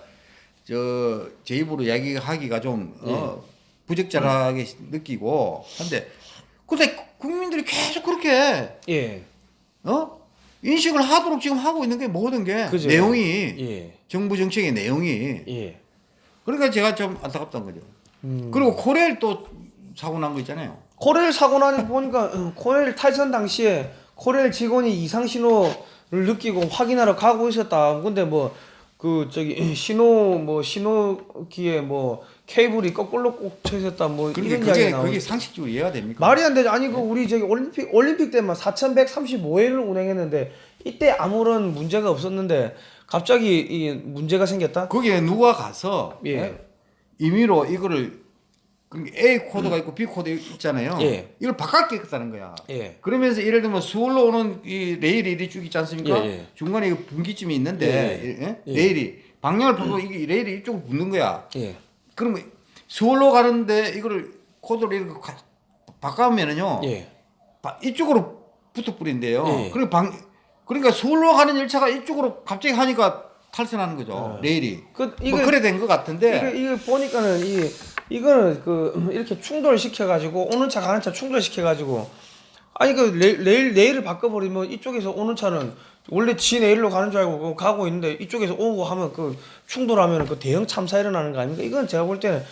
저 제 입으로 이야기하기가 좀 어, 부적절하게 느끼고 한데 근데 국민들이 계속 그렇게 예. 어 인식을 하도록 지금 하고 있는 게 모든 게 그죠. 내용이 예. 정부 정책의 내용이 예. 그러니까 제가 좀 안타깝다는 거죠. 음. 그리고 코레일 또 사고 난 거 있잖아요. 코레일 사고 나니 보니까 어, 코레일 탈선 당시에 코레일 직원이 이상 신호를 느끼고 확인하러 가고 있었다. 근데 뭐 그 저기 신호 뭐 신호기에 뭐 케이블이 거꾸로 꽂혀 있었다. 뭐 그러니까 이런 이야기 그게, 나오고 그게 상식적으로 이해가 됩니까? 말이 안 되죠. 아니 그 우리 저기 올림픽 올림픽 때만 4,135회를 운행했는데 이때 아무런 문제가 없었는데 갑자기 이 문제가 생겼다. 거기에 누가 가서 예. 예, 임의로 이거를 그 A 코드가 있고 B 코드 있잖아요. 예. 이걸 바꿨겠다는 거야. 예. 그러면서 예를 들면 서울로 오는 이 레일이 이리 쭉 있지 않습니까? 예, 예. 중간에 이 분기점이 있는데 예. 예? 예. 레일이 방향을 바꾸고 이게 레일이 이쪽으로 붙는 거야. 예. 그러면 서울로 가는데 이거를 코드를 이렇게 가- 바꾸면은요. 예. 바- 이쪽으로 붙어 뿌린대요. 예. 그리고 방 그러니까 서울로 가는 열차가 이쪽으로 갑자기 하니까 탈선하는 거죠. 예. 레일이. 그뭐 그래 된 것 같은데. 이게, 이게 보니까는 이 이거는 그 이렇게 충돌 시켜 가지고 오는 차 가는 차 충돌 시켜 가지고 아니 그 레, 레일 레일을 바꿔버리면 이쪽에서 오는 차는 원래 지 레일로 가는 줄 알고 그거 가고 있는데 이쪽에서 오고 하면 그 충돌하면 그 대형 참사 일어나는 거 아닙니까? 이건 제가 볼 때는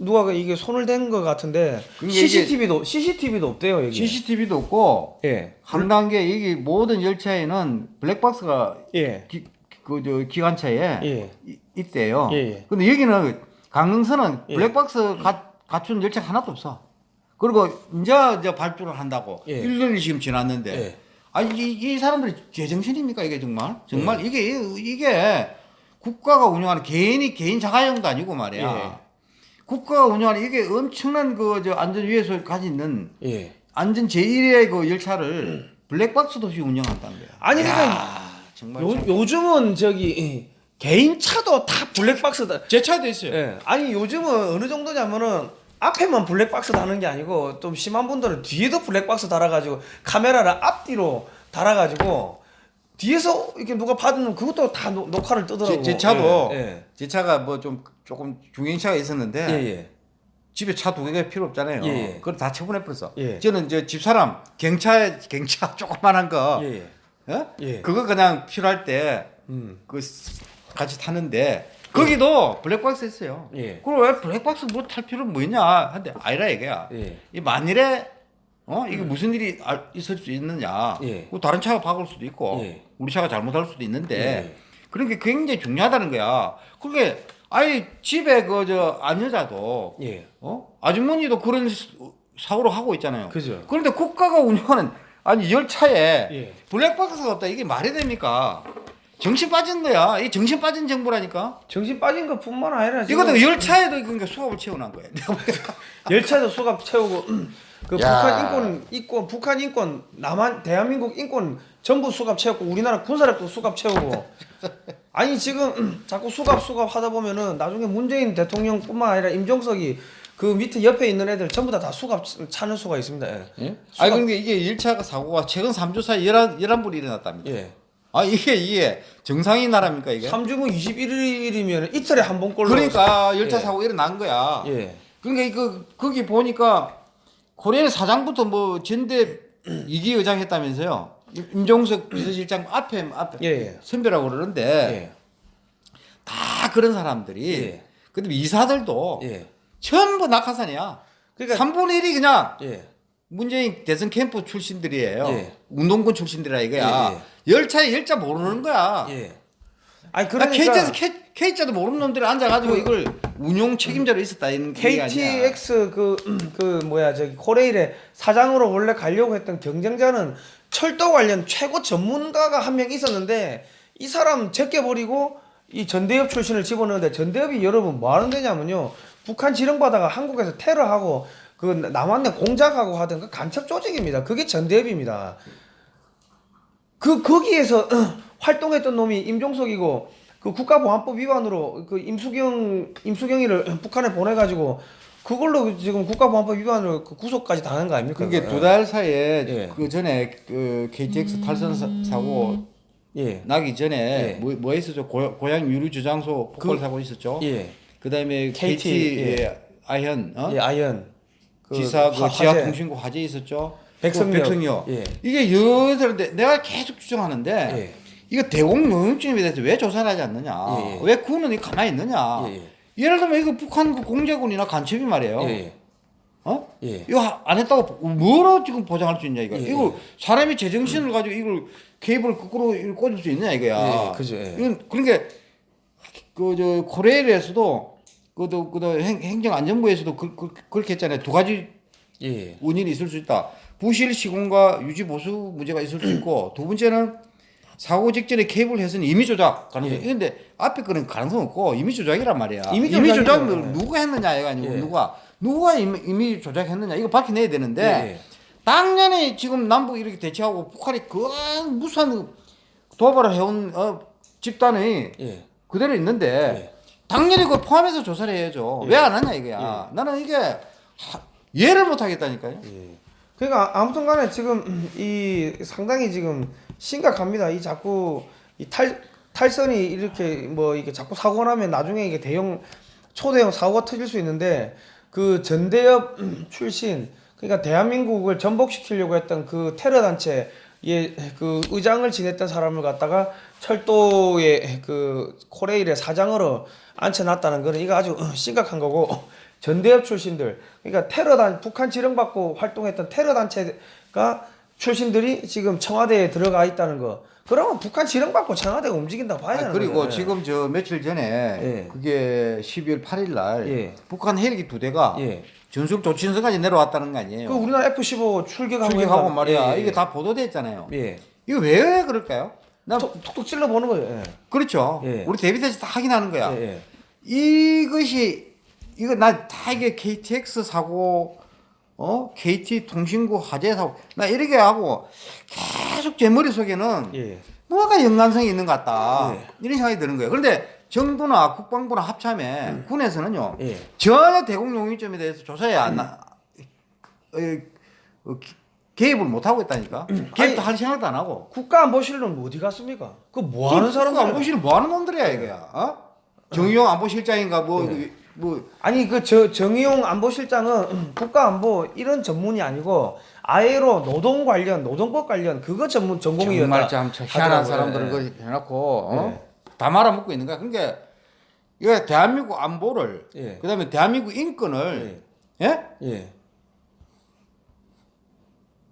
누가 그 이게 손을 댄 것 같은데 CCTV도 CCTV도 없대요 여기. CCTV도 없고 예. 한 단계 이게 모든 열차에는 블랙박스가 예. 그저 기관차에 예. 이- 있대요. 예, 예. 근데 여기는 강릉선은 예. 블랙박스 가, 갖춘 열차 하나도 없어. 그리고 이제 이제 발표를 한다고 예. 1년이 지금 지났는데 예. 아니 이, 이 사람들이 제정신입니까 이게 정말 정말 이게 이게 국가가 운영하는 개인이 개인 자가용도 아니고 말이야 예. 국가가 운영하는 이게 엄청난 그 저 안전 위해서 가지고 있는 예. 안전 제1의 그 열차를 블랙박스도 없이 운영한다는 거야. 아니, 야, 그러니까 정말 요, 참- 요즘은 저기 개인 차도 다 블랙박스다. 제 차도 있어요. 예. 아니 요즘은 어느 정도냐면은 앞에만 블랙박스 다는 게 아니고 좀 심한 분들은 뒤에도 블랙박스 달아가지고 카메라를 앞뒤로 달아가지고 뒤에서 이렇게 누가 받으면 그것도 다 노- 녹화를 뜨더라고. 제, 제 차도 예. 제 차가 뭐 좀 조금 중형차가 있었는데 예. 예. 집에 차 두 개가 필요 없잖아요. 예, 예. 그걸 다 처분해 버렸어. 예. 저는 이제 집사람 경차 경차 [LAUGHS] 조그만한 거, 예. 예. 예? 예. 그거 그냥 필요할 때 음. 그 같이 타는데 거기도 블랙박스 있어요. 예. 그럼 왜 블랙박스 뭐 탈 필요는 뭐 있냐? 한데 아니라 이게야. 예. 이 만일에 어 이게 무슨 일이 알- 있을 수 있느냐? 예. 그 다른 차가 박을 수도 있고 예. 우리 차가 잘못할 수도 있는데 예. 그런 게 굉장히 중요하다는 거야. 그게 아니 집에 그저 안여자도 예. 어 아주머니도 그런 스- 사고를 하고 있잖아요. 그죠. 그런데 국가가 운영하는 아니 열차에 예. 블랙박스가 없다 이게 말이 됩니까? 정신 빠진 거야. 이 정신 빠진 정부라니까. 정신 빠진 것 뿐만 아니라 지금 이것도 열차에도 그러니까 수갑을 채워놓은 거야. [LAUGHS] 열차도 수갑 채우고 그 야. 북한 인권 인권 북한 인권 남한 대한민국 인권 전부 수갑 채웠고 우리나라 군사력도 수갑 채우고 [LAUGHS] 아니 지금 자꾸 수갑 수갑 하다 보면은 나중에 문재인 대통령 뿐만 아니라 임종석이 그 밑에 옆에 있는 애들 전부 다 다 수갑 차는 수가 있습니다. 예. 예? 수갑- 아니 근데 이게 열차가 사고가 최근 3주 사이 11, 11불이 일어났답니다. 예. 아 이게 이게 정상인 나라입니까 이게? 3주면 21일이면 이틀에 한 번꼴로 그러니까 열차 예. 사고 일어난 거야. 예. 그러니까 그 거기 보니까 코리아 사장부터 뭐 전대 이기 의장 했다면서요. 임- 임종석 비서실장 앞에 앞에 예, 예. 선배라고 그러는데 예. 다 그런 사람들이 예. 근데 이사들도 예. 전부 낙하산이야. 그러니까 3분의 1이 그냥 예. 문재인 대선 캠프 출신들이에요. 예. 운동권 출신들이라 이거야. 열차에 열차 모르는 거야. 예. 아니 아, 그러니까 K자도 K, K자도 모르는 놈들이 앉아가지고 이걸 운용 책임자로 있었다 이런 얘기 아니야. KTX 그, 그 뭐야 저기 코레일의 사장으로 원래 가려고 했던 경쟁자는 철도 관련 최고 전문가가 한 명 있었는데 이 사람 제껴버리고 이 전대협 출신을 집어넣는데 전대협이 여러분 뭐 하는 데냐면요 북한 지령받아가 한국에서 테러하고 그 남한내 공작하고 하던 그 간첩 조직입니다 그게 전대협입니다 그 거기에서 활동했던 놈이 임종석이고 그 국가보안법 위반으로 그 임수경 임수경이를 북한에 보내가지고 그걸로 지금 국가보안법 위반으로 그 구속까지 당한 거 아닙니까? 그게? 두 달 사이에 예. 그 전에 그 KTX 탈선 사, 사고 예. 나기 전에 예. 뭐, 뭐 있었죠? 고, 고향 유류 저장소 폭발 그- 사고 있었죠. 예. 그다음에 KT, KT, 예. 예. 아현 어? 예, 아현. 그 지사 그 화- 지하 화재. 있었죠. 백성역. 그 백성역. 예. 이게 여들인데 내가 계속 주장하는데 예. 이거 대공용증에 대해서 왜 조사를 하지 않느냐? 예, 예. 왜이 가만히 있느냐? 예, 예. 예를 들면 이거 북한 그 공제군이나 간첩이 말이에요. 예. 어? 예. 이거 하- 안 했다고 뭐로 지금 보장할 수 있냐 이거. 예, 이거 사람이 제정신을 가지고 이걸 케이블 거꾸로 꽂을 수 있느냐 이거야. 예, 그죠, 예. 이건 그러니까 그저 코레일에서도 그도 그도 행- 행정안전부에서도 그, 그, 그 렇게 했잖아요. 두 가지 예. 원인이 있을 수 있다. 부실 시공과 유지 보수 문제가 있을 수 있고 두 번째는 사고 직전에 케이블 해선 임의 조작 가능성. 예. 그런데 앞에 거는 가능성 없고 임의 조작이란 말이야. 임의 조작이죠. 조작을 누가 했느냐 이거 아니고 예. 누가 누가 임의, 임의 조작했느냐 이거 밝혀내야 되는데 예, 예. 당연히 지금 남북 이렇게 대치하고 북한이 그 무수한 도발을 해온 어, 집단이 예. 그대로 있는데 예. 당연히 그걸 포함해서 조사를 해야죠. 예. 왜안 하냐 이거야. 나는 이게 하- 이해를 못 하겠다니까요. 예. 그러니까 아무튼 간에 지금 이 상당히 지금 심각합니다. 이 자꾸 이 탈 탈선이 이렇게 뭐 이게 자꾸 사고 나면 나중에 이게 대형 초대형 사고가 터질 수 있는데 그 전대협 [CLEARS THROAT] 출신 그러니까 대한민국을 전복시키려고 했던 그 테러 단체 예 그 의장을 지냈던 사람을 갖다가 철도의 그 코레일의 사장으로 앉혀놨다는 거는 이거 아주 심각한 거고 [LAUGHS] 전대협 출신들 그러니까 테러단 북한 지령받고 활동했던 테러 단체가 출신들이 지금 청와대에 들어가 있다는 거 그러면 북한 지령받고 청와대가 움직인다고 봐야 아, 되는 그리고 거예요. 지금 저 며칠 전에 예. 그게 12월 8일 날 예. 북한 헬기 두 대가 예. 전술 조친서까지 내려왔다는 거 아니에요. 그 우리나라 F-15 출격하고 출격하고. 말이야. 예, 예. 이게 다 보도됐잖아요. 예. 이거 왜 그럴까요? 나 톡, 톡톡 찔러 보는 거예요. 예. 그렇죠. 예. 우리 대비대에서 다 확인하는 거야. 예, 예. 이것이 이거 나 다 이게 KTX 사고 어 KT 통신구 화재 사고 나 이렇게 하고 계속 제 머릿속에는 예. 뭐가 연관성이 있는 것 같다 예. 이런 생각이 드는 거예요. 그런데 정부나 국방부나 합참에 군에서는요 예. 전혀 대공 용의점에 대해서 조사에 안 나, 어, 어, 기- 개입을 못 하고 있다니까. 개입도 할 생각도 안 하고. 국가 안보실은 어디 갔습니까? 그 뭐 하는 사람들? 안보실 뭐 하는 놈들이야 이거야. 어? 정의용 안보실장인가 뭐 뭐. 아니 그 저 정의용 안보실장은 국가 안보 이런 전문이 아니고 아예로 노동 관련 노동법 관련 그거 전문 전공이었다. 정말 참 희한한 예. 그 해놓고 어? 다 말아먹고 있는 거야. 그러니까 이거 대한민국 안보를 예. 그다음에 대한민국 인권을 예? 예.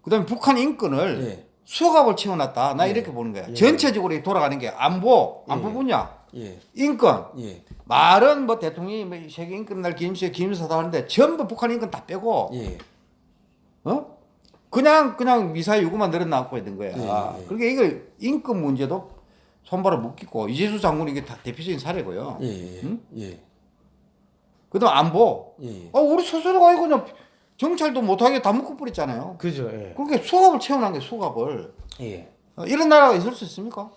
그다음에 북한 인권을 예. 수갑을 채워놨다. 나 이렇게 보는 거야. 전체적으로 돌아가는 게 안보, 안보 예. 분야, 예. 인권. 예. 말은 뭐 대통령이 뭐 세계 인권 날 기념식 기념사다 하는데 전부 북한 인권 다 빼고 예. 어? 그냥 그냥 미사일 요구만 늘어나고 있는 거야. 예, 예. 그러니까 이걸 인권 문제도 손발을 묶이고 이재수 장군이 이게 다 대표적인 사례고요. 예. 예. 응? 예. 그다음 안보. 예. 아 우리 스스로가 이거 그냥 정찰도 못하게 다 묶어 버렸잖아요. 그죠. 예. 그렇게 수갑을 채워놓은 게 수갑을 예. 어, 이런 나라가 있을 수 있습니까?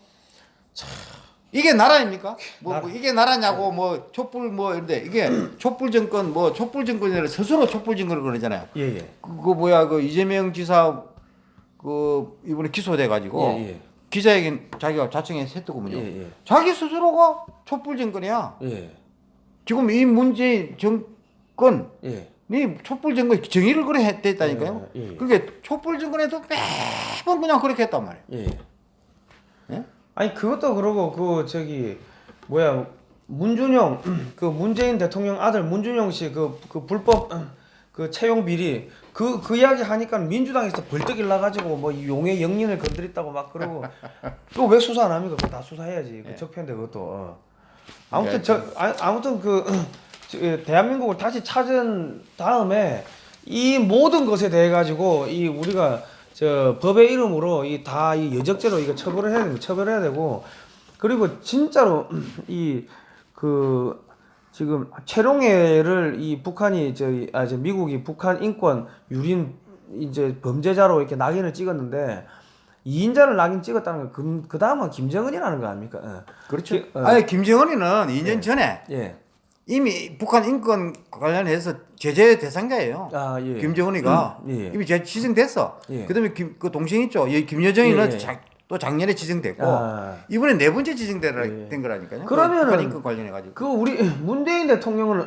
이게 나라입니까? 뭐, 나라. 뭐 이게 나라냐고 뭐 촛불 뭐 이런데 이게 [CLEARS THROAT] 촛불 정권 뭐 촛불 정권이라 스스로 촛불 정권을 그러잖아요. 예. 예. 그거 뭐야 그 이재명 지사 그 이번에 기소돼 가지고 예. 예. 기자회견 자기가 자청해서 했더군요. 예. 예. 자기 스스로가 촛불 정권이야. 예. 지금 이 문재인 정권이 예. 촛불 정권 정의를 그래 했다니까요. 예, 예. 그게 촛불 정권에도 매번 그냥 그렇게 했단 말이에요. 아니 그것도 그러고 그 저기 뭐야 문준영 [CLEARS THROAT] 그 문재인 대통령 아들 문준영 씨그 그 불법 [CLEARS THROAT] 그 채용 비리 그 그 이야기 하니까 민주당에서 벌떡 일나가지고 뭐이 용의 영린을 건드렸다고 막 그러고 [LAUGHS] 그거 왜 수사 안 합니까? 그거 다 수사해야지. 그 적폐인데 그것도. 어. 아무튼 저 아, 아무튼 그 [CLEARS THROAT] 저, 예, 대한민국을 다시 찾은 다음에 이 모든 것에 대해 가지고 이 우리가 저 법의 이름으로 이 다 이 여적죄로 이거 처벌을 해야 되고 처벌해야 되고 그리고 진짜로 [CLEARS THROAT] 이 그 지금 최룡해를 이 북한이 저희 아저 미국이 북한 인권 유린 이제 범죄자로 이렇게 낙인을 찍었는데 이인자를 낙인 찍었다는 건 그 다음은 김정은이라는 거 아닙니까? 예. 그렇죠. 기- 어. 아니 김정은이는 2년 전에 예. 이미 북한 인권 관련해서 제재 대상자예요. 아 예. 김정은이가 음, 예. 이미 제 지정됐어. 예. 그다음에 김, 그 동생 있죠. 이 김여정이는 예, 예. 자- 또 작년에 지정됐고 아. 이번에 네 번째 지정된 예. 된 거라니까요. 그러면은 북한 인권 관련해 가지고. 그 우리 [LAUGHS] 문재인 대통령은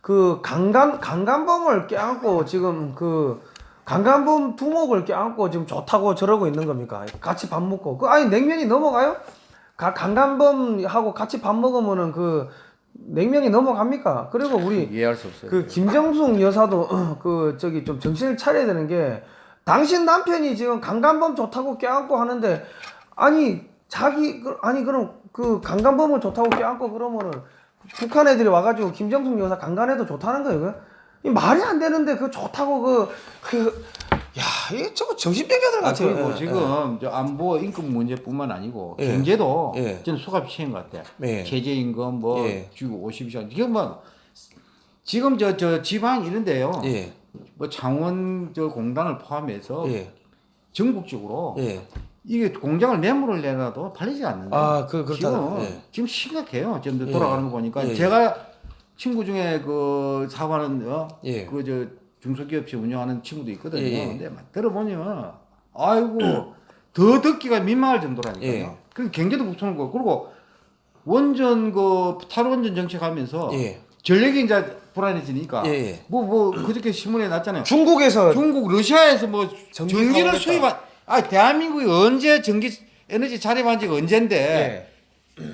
그 강간 강간범을 껴안고 지금 그 강간범 두목을 껴안고 지금 좋다고 저러고 있는 겁니까? 같이 밥 먹고 그 아니 냉면이 넘어가요? 가, 강간범하고 같이 밥 먹으면은 그 냉면이 넘어갑니까? 그리고 우리 이해할 수 없어요. 그 김정숙 여사도 [CLEARS THROAT] 그 저기 좀 정신을 차려야 되는 게 당신 남편이 지금 강간범 좋다고 껴안고 하는데 아니 자기 그- 아니 그럼 그 강간범을 좋다고 껴안고 그러면은 북한 애들이 와가지고 김정숙 여사 강간해도 좋다는 거예요. 이 말이 안 되는데 그 좋다고 그 그 야 이게 저거 정신병자들 아, 같아요. 그리고 예, 지금 저 안보 인권 문제뿐만 아니고 예. 경제도 예. 저는 수갑 치인 것 같아. 예. 최저임금 뭐 예. 주 50시간 지금 뭐 지금 저 저 지방 이런데요. 예. 뭐 창원 저 공단을 포함해서 예. 전국적으로 예. 이게 공장을 매물을 내놔도 팔리지 않는데. 아, 그- 그렇다. 지금 예. 지금 심각해요. 지금 예. 돌아가는 거 보니까 예, 예. 제가 친구 중에 그 사업하는 어? 예. 그저 중소기업체 운영하는 친구도 있거든요. 근데 막 들어보면 아이고 [CLEARS THROAT] 더 듣기가 민망할 정도라니까요. 예. 그 경제도 거 그리고 원전 그 탈원전 정책 하면서 예. 전력이 이제 불안해지니까 예, 예. 뭐 뭐 그저께 신문에 났잖아요. 중국에서 중국 러시아에서 뭐 전기 전기를 수입한 아 대한민국이 언제 전기 에너지 자립한 지가 언젠데 예.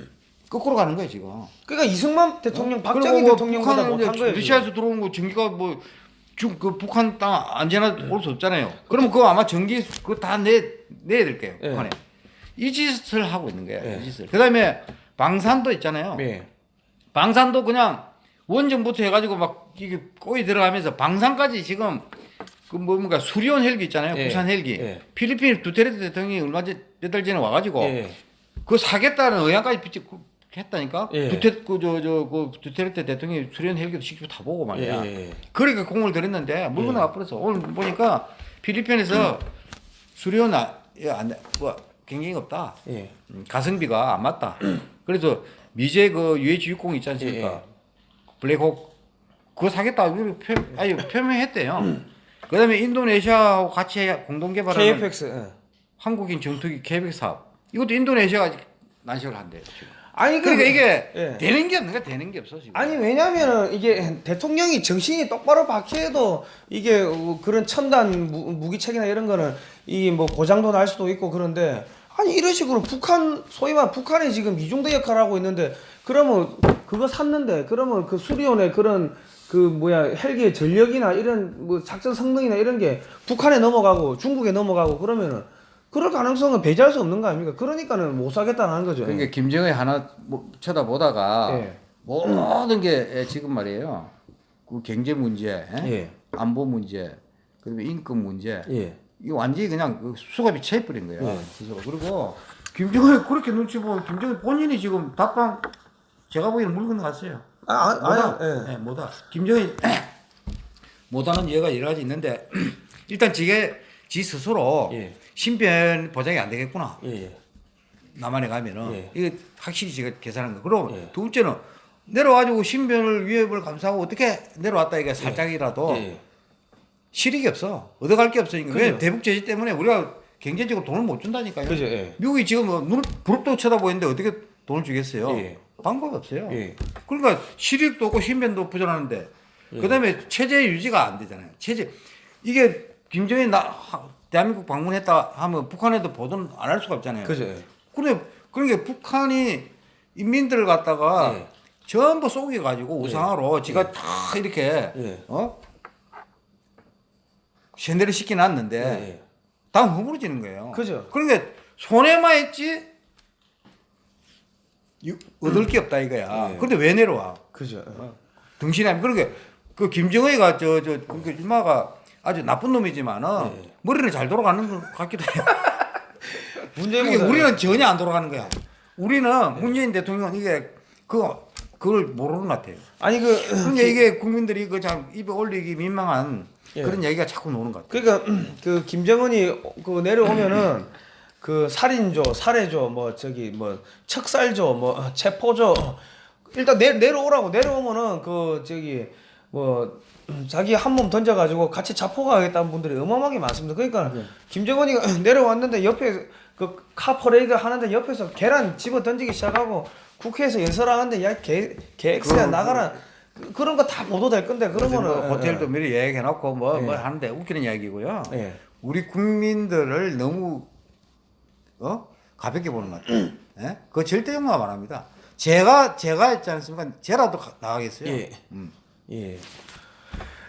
거꾸로 가는 거예요 지금. 그러니까 이승만 대통령, 그리고 박정희 뭐 대통령보다 못한 거예요. 러시아에서 들어온 거 전기가 뭐중그 북한 땅 안전하 음. 올수 없잖아요. 그러면 그거 아마 전기 그거 다 내 내야 될 거예요. 예. 북한에 이 짓을 하고 있는 거예요. 예. 이 짓을. 그 다음에 방산도 있잖아요. 예. 방산도 그냥 원전부터 해가지고 막 이게 꼬이 들어가면서 방산까지 지금 그 뭡니까 수리온 헬기 있잖아요. 예. 부산 헬기. 예. 필리핀 두테르테 대통령이 얼마 전 몇 달 전에 와가지고 예. 그거 사겠다는 의향까지 비치 그- 했다니까. 예. 두테 그저저 그 두테르테 대통령이 수리온 헬기도 직접 타보고 말이야. 예, 예. 그러니까 공을 들였는데 물건 예. 나가 버렸어. 오늘 보니까 필리핀에서 수리온 아, 예, 안, 뭐 경쟁이 없다. 예. 음, 가성비가 안 맞다. 그래서 미제 그 UH60 있지 않습니까? 블랙호크 그거 사겠다. 표, 아니 표명했대요. 그다음에 인도네시아하고 같이 공동 개발하는 KFX. 예. 한국인 정투기 계획 사업. 이것도 인도네시아가 난식을 한대요. 지금. 아니 그러니까 이게 예. 되는 게 없는 거 되는 게 없어 지금. 아니 왜냐면은 이게 대통령이 정신이 똑바로 박혀도 이게 어, 그런 첨단 무, 무기책이나 이런 거는 이 뭐 고장도 날 수도 있고 그런데 아니 이런 식으로 북한 소위 말 북한이 지금 이중대 역할을 하고 있는데 그러면 그거 샀는데 그러면 그 수리온의 그런 그 뭐야 헬기의 전력이나 이런 뭐 작전 성능이나 이런 게 북한에 넘어가고 중국에 넘어가고 그러면은 그럴 가능성은 배제할 수 없는 거 아닙니까? 그러니까는 못 사겠다는 거죠. 그러니까 김정일 하나 뭐 쳐다보다가 예. 모든 게 지금 말이에요. 그 경제 문제, 예? 예. 안보 문제, 그다음에 인권 문제, 예. 이거 완전히 그냥 그 수갑이 채버린 거예요. 네. 스스로. 그리고 김정일 그렇게 눈치 보면 김정일 본인이 지금 답방 제가 보기에는 물 건너갔어요. 아, 아, 뭐다? 아니, 예. 네, 뭐다. 김정일 못하는 이유가 여러 가지 있는데 [CLEARS THROAT] 일단 지게 지 스스로 예. 신변 보장이 안 되겠구나. 예. 예. 남한에 가면은 예. 이게 확실히 제가 계산한 거. 그리고 예. 두 번째는 내려와가지고 신변을 위협을 감수하고 어떻게 내려왔다 이게 살짝이라도 예. 실익이 없어. 얻어갈 게 없으니까. 그죠. 왜 대북 제재 때문에 우리가 경제적으로 돈을 못 준다니까요. 그죠. 예. 미국이 지금 뭐 눈을 부릅도 쳐다보이는데 어떻게 돈을 주겠어요? 예. 방법이 없어요. 예. 그러니까 실익도 없고 신변도 부족하는데 예. 그다음에 체제 유지가 안 되잖아요. 체제 이게 김정일 나 하- 대한민국 방문했다 하면 북한에도 보도는 안 할 수가 없잖아요. 그죠. 예. 그래 그러니까 북한이 인민들을 갖다가 예. 전부 속여 가지고 우상화로 지가 다 이렇게 예. 어 샌들을 시켜 놨는데 예. 예. 다 허물어지는 거예요. 그죠. 그러니까 손해만 했지 유- 얻을 게 없다 이거야. 예. 그런데 왜 내려와? 그죠. 등신이 아니 그러니까 그 김정은이가 저 저 그 일마가 아주 나쁜 놈이지만은 예. 머리는 잘 돌아가는 것 같기도 해요. [LAUGHS] 문재인 그게 우리는 전혀 안 돌아가는 거야. 우리는 문재인 대통령 이게 그 그걸 모르는 것 같아요. 아니 그 [CLEARS THROAT] 그러니까 이게 국민들이 그참 입에 올리기 민망한 예. 그런 얘기가 자꾸 나오는 것 같아요. 그러니까 [CLEARS THROAT] 그 김정은이 그 내려오면은 [CLEARS THROAT] 그 살인조, 살해조, 뭐 저기 뭐 척살조, 뭐 체포조 일단 내 내려오라고 내려오면은 그 저기 뭐 자기 한 몸 던져가지고 같이 자포가겠다는 분들이 어마어마하게 많습니다. 그러니까 김정은이가 [LAUGHS] 내려왔는데 옆에 그 카 퍼레이드 하는데 옆에서 계란 집어 던지기 시작하고 국회에서 연설하는데 야 개 개X야 그- 나가라 그- 그런 거 다 보도될 건데 그러면은 뭐 호텔도 미리 예약해놓고 뭐, 예. 뭐 하는데 웃기는 이야기고요. 예. 우리 국민들을 너무 어 가볍게 보는 것 같아요. 예? 그거 절대 용납 안 합니다. 제가 제가 했지 않습니까? 제라도 가- 나가겠어요. 예. 음. 예.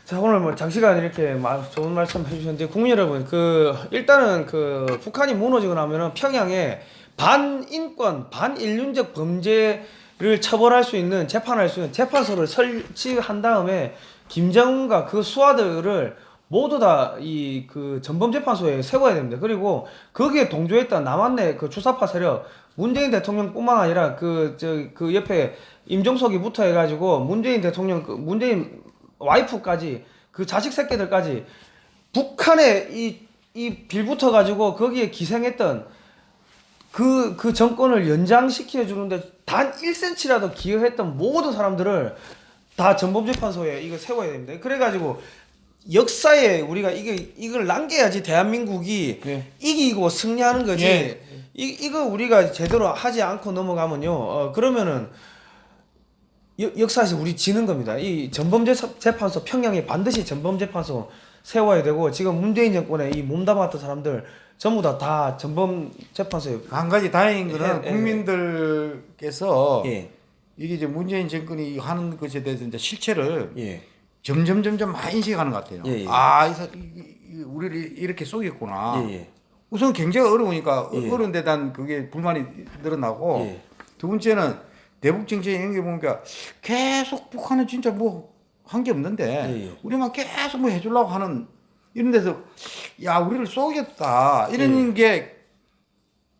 자 오늘 뭐 장시간 이렇게 마- 좋은 말씀 해주셨는데 국민 여러분 그 일단은 그 북한이 무너지고 나면은 평양에 반인권 반인륜적 범죄를 처벌할 수 있는 재판할 수 있는 재판소를 설치한 다음에 김정은과 그 수하들을 모두 다 이 그 전범재판소에 세워야 됩니다. 그리고 거기에 동조했던 남한내 그 주사파 세력 문재인 대통령뿐만 아니라 그 저그 옆에 임종석이부터 해가지고 문재인 대통령 그 문재인 와이프까지 그 자식 새끼들까지 북한에 이, 이 빌붙어 가지고 거기에 기생했던 그, 그 정권을 연장시켜 주는데 단 1cm라도 기여했던 모든 사람들을 다 전범재판소에 이거 세워야 됩니다. 그래가지고 역사에 우리가 이게 이걸 남겨야지 대한민국이 네. 이기고 승리하는 거지. 예. 이 이거 우리가 제대로 하지 않고 넘어가면요. 어, 그러면은 역- 역사에서 우리 지는 겁니다. 이 전범재판소 평양에 반드시 전범 재판소 세워야 되고 지금 문재인 정권에 이 몸담았던 사람들 전부 다 다 전범 재판소에 한 가지 다행인 거는 예, 예. 국민들께서 예. 이게 이제 문재인 정권이 하는 것에 대해서 이제 실체를 예. 점점 점점 많이 인식하는 것 같아요. 예, 예. 아, 이, 사- 이- 이- 우리를 이렇게 속였구나. 예, 예. 우선 경제가 어려우니까 예. 어려운 데단 그게 불만이 늘어나고 예. 두 번째는 대북 정책 연계 보니까 계속 북한은 진짜 뭐 한 게 없는데. 우리만 계속 뭐 해주려고 하는 이런 데서 야 우리를 쏘겠다 이런 게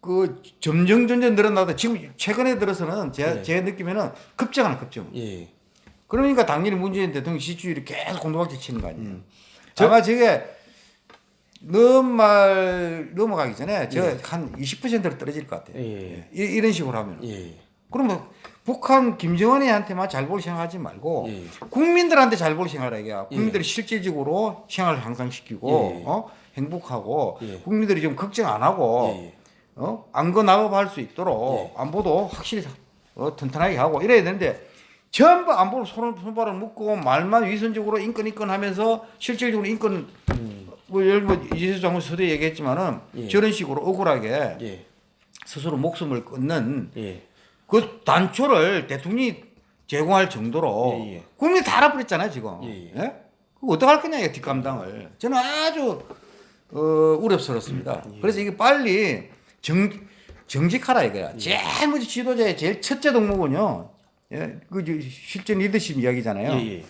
그 점점 점점 늘어나다 지금 최근에 들어서는 제, 예. 제 느낌에는 급증하는 급증. 예. 그러니까 당연히 문재인 대통령 지지율이 계속 공동박질 치는 거 아니에요. 음. 아마 저게 넘말 넘어가기 전에 저 예. 한 20%로 떨어질 것 같아요. 예. 이, 이런 식으로 하면. 예. 그러면 북한 김정은이한테만 잘 볼 생각하지 말고 예. 국민들한테 잘 볼 생각을 해야 국민들이 실질적으로 생활을 향상시키고 예. 어? 행복하고 예. 국민들이 좀 걱정 안 하고 예. 어? 안거 나업할 수 있도록 안보도 확실히 어, 튼튼하게 하고 이래야 되는데 전부 안보를 손을 손발을 묶고 말만 위선적으로 인권 인권 하면서 실질적으로 인권 뭐 예를 뭐 이재수 장관 서대 얘기했지만은 예. 저런 식으로 억울하게 예. 스스로 목숨을 끊는 예. 그 단초를 대통령이 제공할 정도로 예, 예. 국민이 다 알아버렸잖아요 지금. 예, 예. 예? 그거 어떡할 거냐 이 뒷감당을. 저는 아주 어, 우려스럽습니다. 음, 예. 그래서 이게 빨리 정 정직하라 이거야. 제일 먼저 지도자의 제일 첫째 덕목은요. 예, 그저 실전 리더십 이야기잖아요. 예. 예.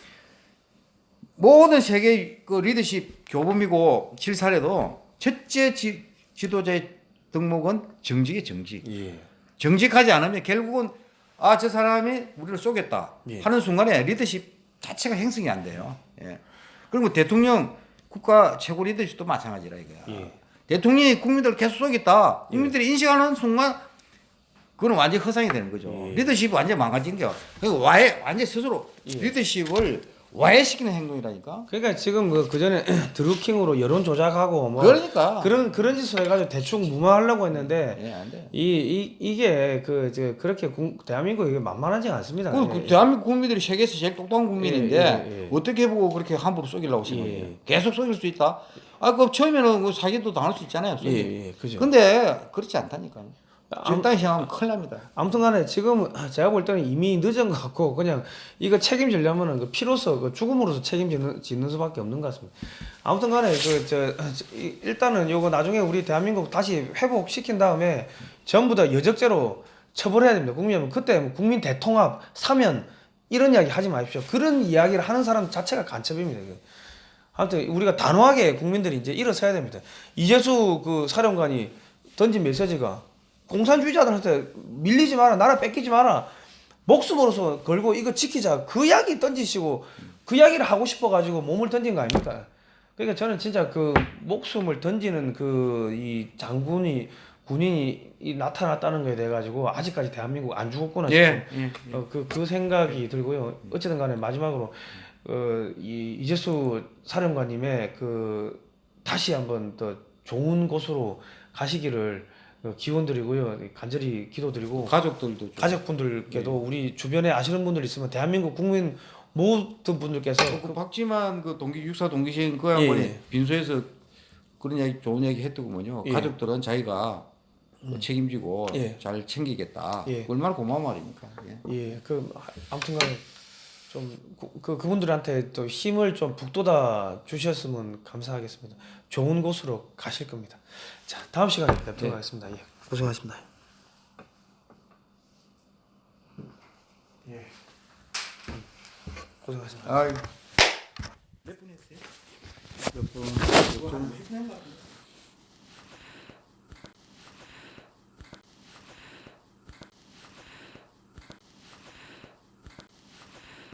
모든 세계 그 리더십 교범이고 실사래도 첫째 지, 지도자의 덕목은 정직이 정직. 예. 정직하지 않으면 결국은 아 저 사람이 우리를 쏘겠다 예. 하는 순간에 리더십 자체가 형성이 안 돼요. 예. 그리고 대통령 국가 최고 리더십도 마찬가지라 이거야. 예. 대통령이 국민들을 계속 쏘겠다. 국민들이 인식하는 순간 그건 완전 허상이 되는 거죠. 예. 리더십이 완전 망가진 게 그러니까 와해 완전 스스로 예. 리더십을 와해시키는 행동이라니까. 그러니까 지금 그, 그 전에 [CLEARS THROAT] 드루킹으로 여론 조작하고 뭐 그러니까 그런 그런 짓을 해가지고 대충 무마하려고 했는데 예, 안 돼. 이, 이 이게 그저 그렇게 국- 대한민국 이게 만만하지 않습니다. 그, 예, 그 예. 대한민국 국민들이 세계에서 제일 똑똑한 국민인데 예, 예, 예. 어떻게 보고 그렇게 함부로 예. 거예요? 계속 쏘길 수 있다. 아, 그 처음에는 그 사기도 당할 수 있잖아요. 예, 예, 그죠. 근데 그렇지 않다니까요. 적당히 생각하면 큰일 납니다. 아무튼 간에 지금 제가 볼 때는 이미 늦은 것 같고 그냥 이거 책임지려면은 그 피로서 그 죽음으로서 책임지는 짓는 수밖에 없는 것 같습니다. 아무튼 간에 그 저 일단은 요거 나중에 우리 대한민국 다시 회복시킨 다음에 전부 다 여적죄로 처벌해야 됩니다. 국민은 그때 뭐 국민 대통합 사면 이런 이야기 하지 마십시오. 그런 이야기를 하는 사람 자체가 간첩입니다. 아무튼 우리가 단호하게 국민들이 이제 일어서야 됩니다. 이재수 그 사령관이 던진 메시지가 공산주의자들한테 밀리지 마라, 나라 뺏기지 마라, 목숨으로서 걸고 이거 지키자. 그 이야기 던지시고 그 이야기를 하고 싶어 가지고 몸을 던진 거 아닙니까? 그러니까 저는 진짜 그 목숨을 던지는 그 이 장군이 군인이 이 나타났다는 거에 대해 가지고 아직까지 대한민국 안 죽었구나 싶은 예. 어, 그, 그 생각이 들고요. 어쨌든 간에 마지막으로, 어, 이, 이재수 사령관님의 그, 다시 한번 더 좋은 곳으로 가시기를 어, 기원 드리고요. 간절히 기도드리고, 가족들도 좀. 가족분들께도 우리 주변에 아시는 분들 있으면 대한민국 국민 모든 분들께서 그 박지만 그 동기 육사 동기신 그 양반이 예. 빈소에서 그런 얘기 좋은 얘기 했더구먼요. 예. 가족들은 자기가 책임지고 예. 잘 챙기겠다. 예. 얼마나 고마운 말입니까? 예. 예, 그 아무튼간에 좀그 그 분들한테 또 힘을 좀 북돋아 주셨으면 감사하겠습니다. 좋은 곳으로 가실 겁니다. 자, 다음 시간에 뵙도록 네. 하겠습니다. 예, 고생하셨습니다. 예, 고생하셨습니다. 아이. 몇분 했어요? 몇 분? 좀